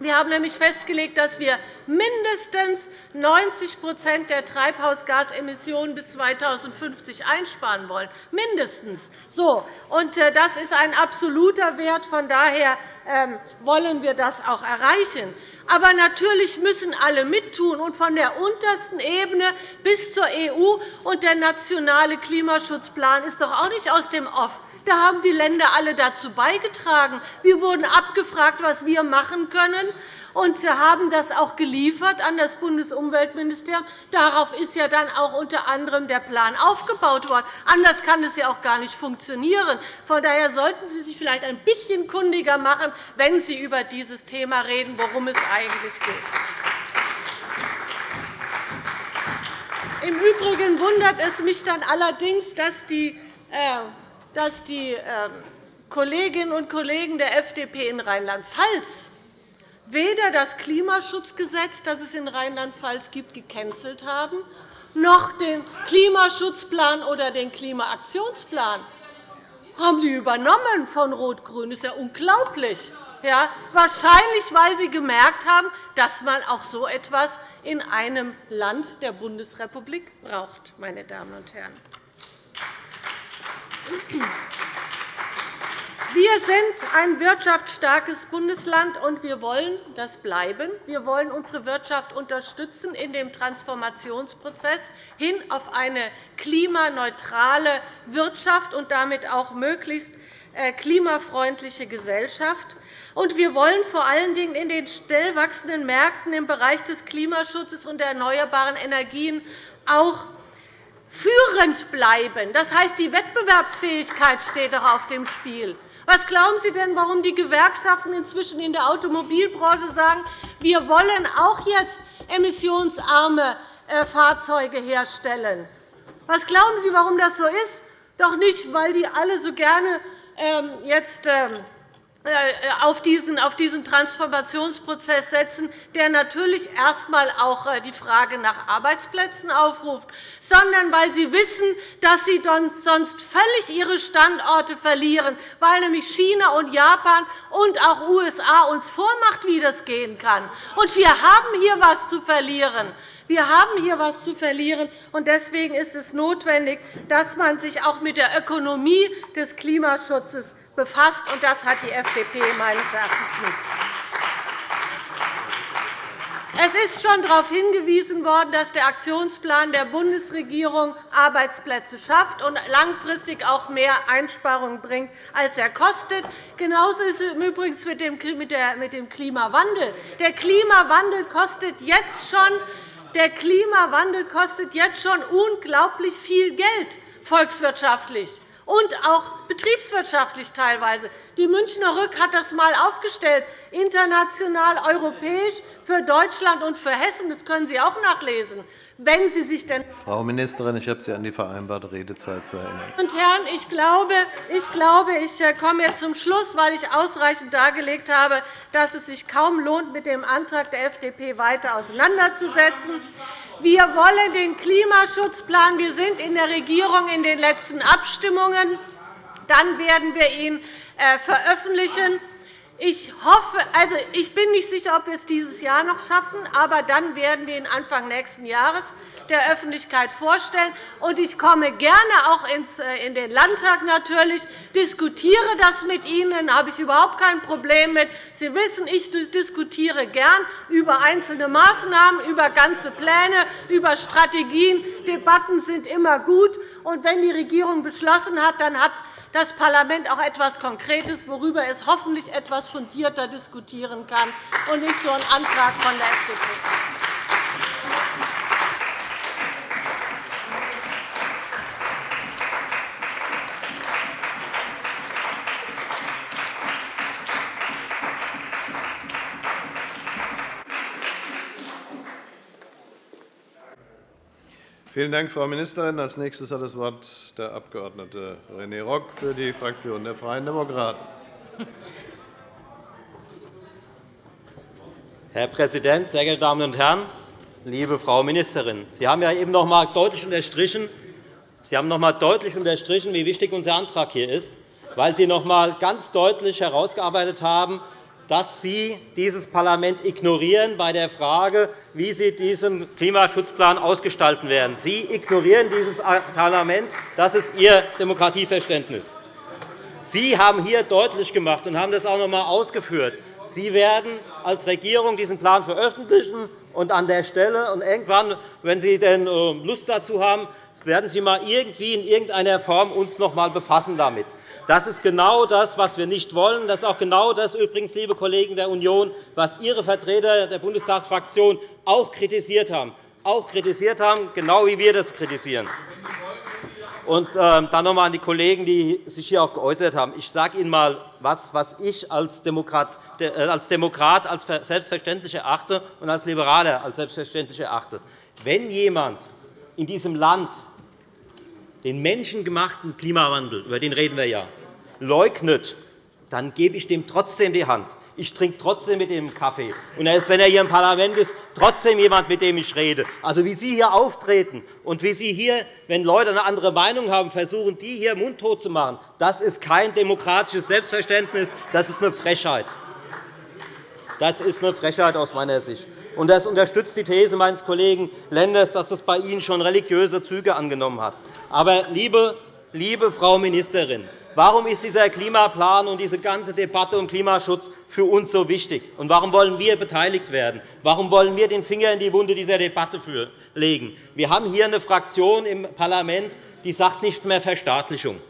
Speaker 9: Wir haben nämlich festgelegt, dass wir mindestens 90% der Treibhausgasemissionen bis 2050 einsparen wollen. Mindestens. So. Äh, das ist ein absoluter Wert. Von daher ähm, wollen wir das auch erreichen. Aber natürlich müssen alle mittun, und von der untersten Ebene bis zur EU. Und der nationale Klimaschutzplan ist doch auch nicht aus dem Off. Da haben die Länder alle dazu beigetragen. Wir wurden abgefragt, was wir machen können und haben das auch geliefert an das Bundesumweltministerium. Darauf ist ja dann auch unter anderem der Plan aufgebaut worden. Anders kann es ja auch gar nicht funktionieren. Von daher sollten Sie sich vielleicht ein bisschen kundiger machen, wenn Sie über dieses Thema reden, worum es eigentlich geht. Im Übrigen wundert es mich dann allerdings, dass die äh, ähm, Kolleginnen und Kollegen der FDP in Rheinland-Pfalz weder das Klimaschutzgesetz, das es in Rheinland-Pfalz gibt, gecancelt haben, noch den Klimaschutzplan oder den Klimaaktionsplan haben die übernommen von Rot-Grün. Das ist ja unglaublich. Ja, wahrscheinlich, weil sie gemerkt haben, dass man auch so etwas in einem Land der Bundesrepublik braucht. Meine Damen und Herren. Wir sind ein wirtschaftsstarkes Bundesland, und wir wollen das bleiben. Wir wollen unsere Wirtschaft unterstützen in dem Transformationsprozess hin auf eine klimaneutrale Wirtschaft und damit auch möglichst äh, klimafreundliche Gesellschaft. Und wir wollen vor allen Dingen in den schnell wachsenden Märkten im Bereich des Klimaschutzes und der erneuerbaren Energien auch führend bleiben. Das heißt, die Wettbewerbsfähigkeit steht doch auf dem Spiel. Was glauben Sie denn, warum die Gewerkschaften inzwischen in der Automobilbranche sagen, wir wollen auch jetzt emissionsarme äh, Fahrzeuge herstellen? Was glauben Sie, warum das so ist? Doch nicht, weil die alle so gerne ähm, jetzt ähm, äh, auf diesen, auf diesen Transformationsprozess setzen, der natürlich erst einmal auch äh, die Frage nach Arbeitsplätzen aufruft, sondern weil sie wissen, dass sie sonst völlig ihre Standorte verlieren, weil nämlich China und Japan und auch USA uns vormacht, wie das gehen kann. Und wir haben hier etwas zu verlieren. Wir haben hier etwas zu verlieren, und deswegen ist es notwendig, dass man sich auch mit der Ökonomie des Klimaschutzes befasst, und das hat die FDP meines Erachtens nicht. Es ist schon darauf hingewiesen worden, dass der Aktionsplan der Bundesregierung Arbeitsplätze schafft und langfristig auch mehr Einsparungen bringt, als er kostet. Genauso ist es übrigens mit dem Klimawandel. Der Klimawandel kostet jetzt schon der Klimawandel kostet jetzt schon unglaublich viel Geld volkswirtschaftlich und auch betriebswirtschaftlich teilweise. Die Münchner Rück hat das einmal aufgestellt, international, europäisch, für Deutschland und für Hessen. Das können Sie auch nachlesen. Wenn Sie sich denn
Speaker 4: Frau Ministerin, ich habe Sie an die vereinbarte Redezeit zu erinnern.
Speaker 9: Und Herren, ich glaube, ich, glaube, ich äh, komme jetzt zum Schluss, weil ich ausreichend dargelegt habe, dass es sich kaum lohnt, mit dem Antrag der FDP weiter auseinanderzusetzen. Wir wollen den Klimaschutzplan. Wir sind in der Regierung in den letzten Abstimmungen. Dann werden wir ihn äh, veröffentlichen. Ich, hoffe, also ich bin nicht sicher, ob wir es dieses Jahr noch schaffen, aber dann werden wir ihn Anfang nächsten Jahres der Öffentlichkeit vorstellen. Und ich komme gerne auch äh, in den Landtag natürlich, diskutiere das mit Ihnen. Da habe ich überhaupt kein Problem mit. Sie wissen, ich diskutiere gern über einzelne Maßnahmen, über ganze Pläne, über Strategien. Debatten sind immer gut. Und wenn die Regierung beschlossen hat, dann hat das Parlament auch etwas Konkretes, worüber es hoffentlich etwas fundierter diskutieren kann, und nicht so ein Antrag von der FDP.
Speaker 4: Vielen Dank, Frau Ministerin. Als nächstes hat das Wort der Abg. René Rock für die Fraktion der Freien Demokraten.
Speaker 10: Herr Präsident, sehr geehrte Damen und Herren! Liebe Frau Ministerin, Sie haben ja eben noch einmal deutlich unterstrichen, Sie haben noch einmal deutlich unterstrichen, wie wichtig unser Antrag hier ist, weil Sie noch einmal ganz deutlich herausgearbeitet haben, dass Sie dieses Parlament ignorieren bei der Frage, wie Sie diesen Klimaschutzplan ausgestalten werden. Sie ignorieren dieses Parlament. Das ist Ihr Demokratieverständnis. Sie haben hier deutlich gemacht und haben das auch noch einmal ausgeführt, Sie werden als Regierung diesen Plan veröffentlichen und an der Stelle und irgendwann, wenn Sie denn äh, Lust dazu haben, werden Sie mal irgendwie in irgendeiner Form uns noch einmal befassen damit. Das ist genau das, was wir nicht wollen. Das ist auch genau das, übrigens, liebe Kollegen der Union, was Ihre Vertreter der Bundestagsfraktion auch kritisiert haben. Auch kritisiert haben, genau wie wir das kritisieren. Und ähm, dann noch einmal an die Kollegen, die sich hier auch geäußert haben. Ich sage Ihnen einmal, was, was ich als Demokrat, äh, als Demokrat als selbstverständlich erachte und als Liberaler als selbstverständlich erachte. Wenn jemand in diesem Land den menschengemachten Klimawandel, über den reden wir ja, leugnet, dann gebe ich dem trotzdem die Hand. Ich trinke trotzdem mit ihm Kaffee. Und er ist, wenn er hier im Parlament ist, trotzdem jemand, mit dem ich rede. Also, wie Sie hier auftreten und wie Sie hier, wenn Leute eine andere Meinung haben, versuchen, die hier mundtot zu machen, das ist kein demokratisches Selbstverständnis. Das ist eine Frechheit. Das ist eine Frechheit aus meiner Sicht. Und das unterstützt die These meines Kollegen Lenders, dass das bei Ihnen schon religiöse Züge angenommen hat. Aber, liebe, liebe Frau Ministerin, warum ist dieser Klimaplan und diese ganze Debatte um Klimaschutz für uns so wichtig? Und warum wollen wir beteiligt werden? Warum wollen wir den Finger in die Wunde dieser Debatte legen? Wir haben hier eine Fraktion im Parlament, die sagt nicht mehr Verstaatlichung.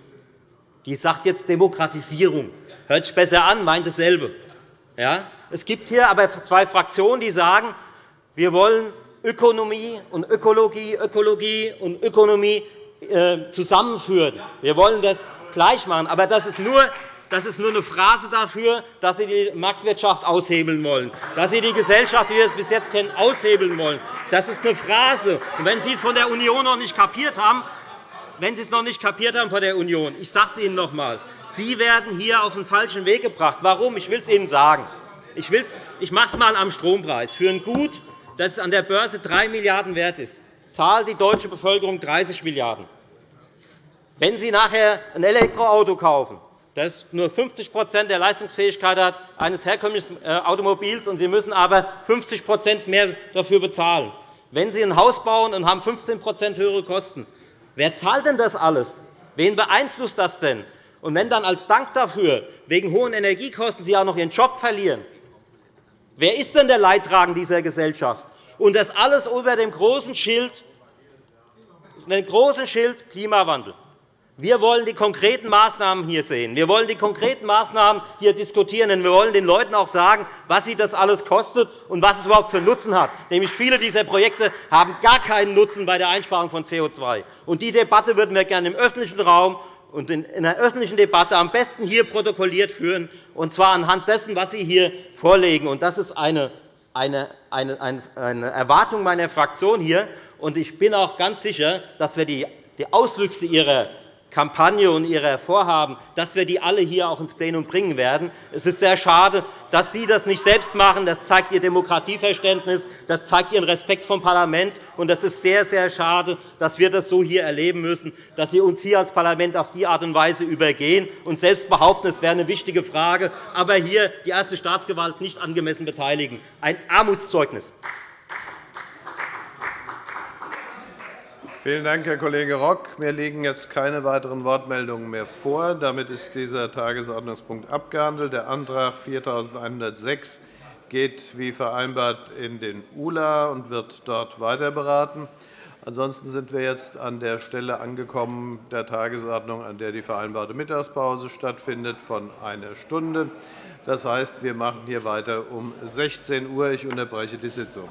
Speaker 10: Die sagt jetzt Demokratisierung. Hört sich besser an, meint dasselbe. Ja? Es gibt hier aber zwei Fraktionen, die sagen, wir wollen Ökonomie und Ökologie, Ökologie und Ökonomie äh, zusammenführen. Wir wollen das gleich machen. Aber das ist nur das ist nur eine Phrase dafür, dass Sie die Marktwirtschaft aushebeln wollen, dass Sie die Gesellschaft, wie wir es bis jetzt kennen, aushebeln wollen. Das ist eine Phrase. Und wenn Sie es von der Union noch nicht kapiert haben, wenn Sie es noch nicht kapiert haben von der Union, ich sage es Ihnen noch einmal, Sie werden hier auf den falschen Weg gebracht. Warum? Ich will es Ihnen sagen. Ich, ich mache es einmal am Strompreis. Für ein Gut, das an der Börse 3 Milliarden € wert ist, zahlt die deutsche Bevölkerung 30 Milliarden €. Wenn Sie nachher ein Elektroauto kaufen, das nur 50% der Leistungsfähigkeit hat eines herkömmlichen äh, Automobils, und Sie müssen aber 50% mehr dafür bezahlen. Wenn Sie ein Haus bauen und haben 15% höhere Kosten, wer zahlt denn das alles? Wen beeinflusst das denn? Und wenn dann als Dank dafür wegen hohen Energiekosten Sie auch noch Ihren Job verlieren, wer ist denn der Leidtragende dieser Gesellschaft? Und das alles unter dem großen Schild, dem großen Schild Klimawandel. Wir wollen die konkreten Maßnahmen hier sehen. Wir wollen die konkreten Maßnahmen hier diskutieren. Denn wir wollen den Leuten auch sagen, was sie das alles kostet und was es überhaupt für Nutzen hat. Nämlich viele dieser Projekte haben gar keinen Nutzen bei der Einsparung von CO2. Und die Debatte würden wir gerne im öffentlichen Raum und in einer öffentlichen Debatte am besten hier protokolliert führen, und zwar anhand dessen, was Sie hier vorlegen. Das ist eine, Erwartung meiner Fraktion hier. Ich bin auch ganz sicher, dass wir die Auswüchse Ihrer Kampagne und Ihre Vorhaben, dass wir die alle hier auch ins Plenum bringen werden. Es ist sehr schade, dass Sie das nicht selbst machen. Das zeigt Ihr Demokratieverständnis, das zeigt Ihren Respekt vom Parlament. Und es ist sehr, sehr schade, dass wir das so hier erleben müssen, dass Sie uns hier als Parlament auf die Art und Weise übergehen und selbst behaupten, es wäre eine wichtige Frage, aber hier die erste Staatsgewalt nicht angemessen beteiligen. Ein Armutszeugnis.
Speaker 4: Vielen Dank, Herr Kollege Rock. Mir liegen jetzt keine weiteren Wortmeldungen mehr vor. Damit ist dieser Tagesordnungspunkt abgehandelt. Der Antrag 4106 geht wie vereinbart in den ULA und wird dort weiter beraten. Ansonsten sind wir jetzt an der Stelle angekommen der Tagesordnung, an der die vereinbarte Mittagspause stattfindet, von einer Stunde. Das heißt, wir machen hier weiter um 16 Uhr. Ich unterbreche die Sitzung.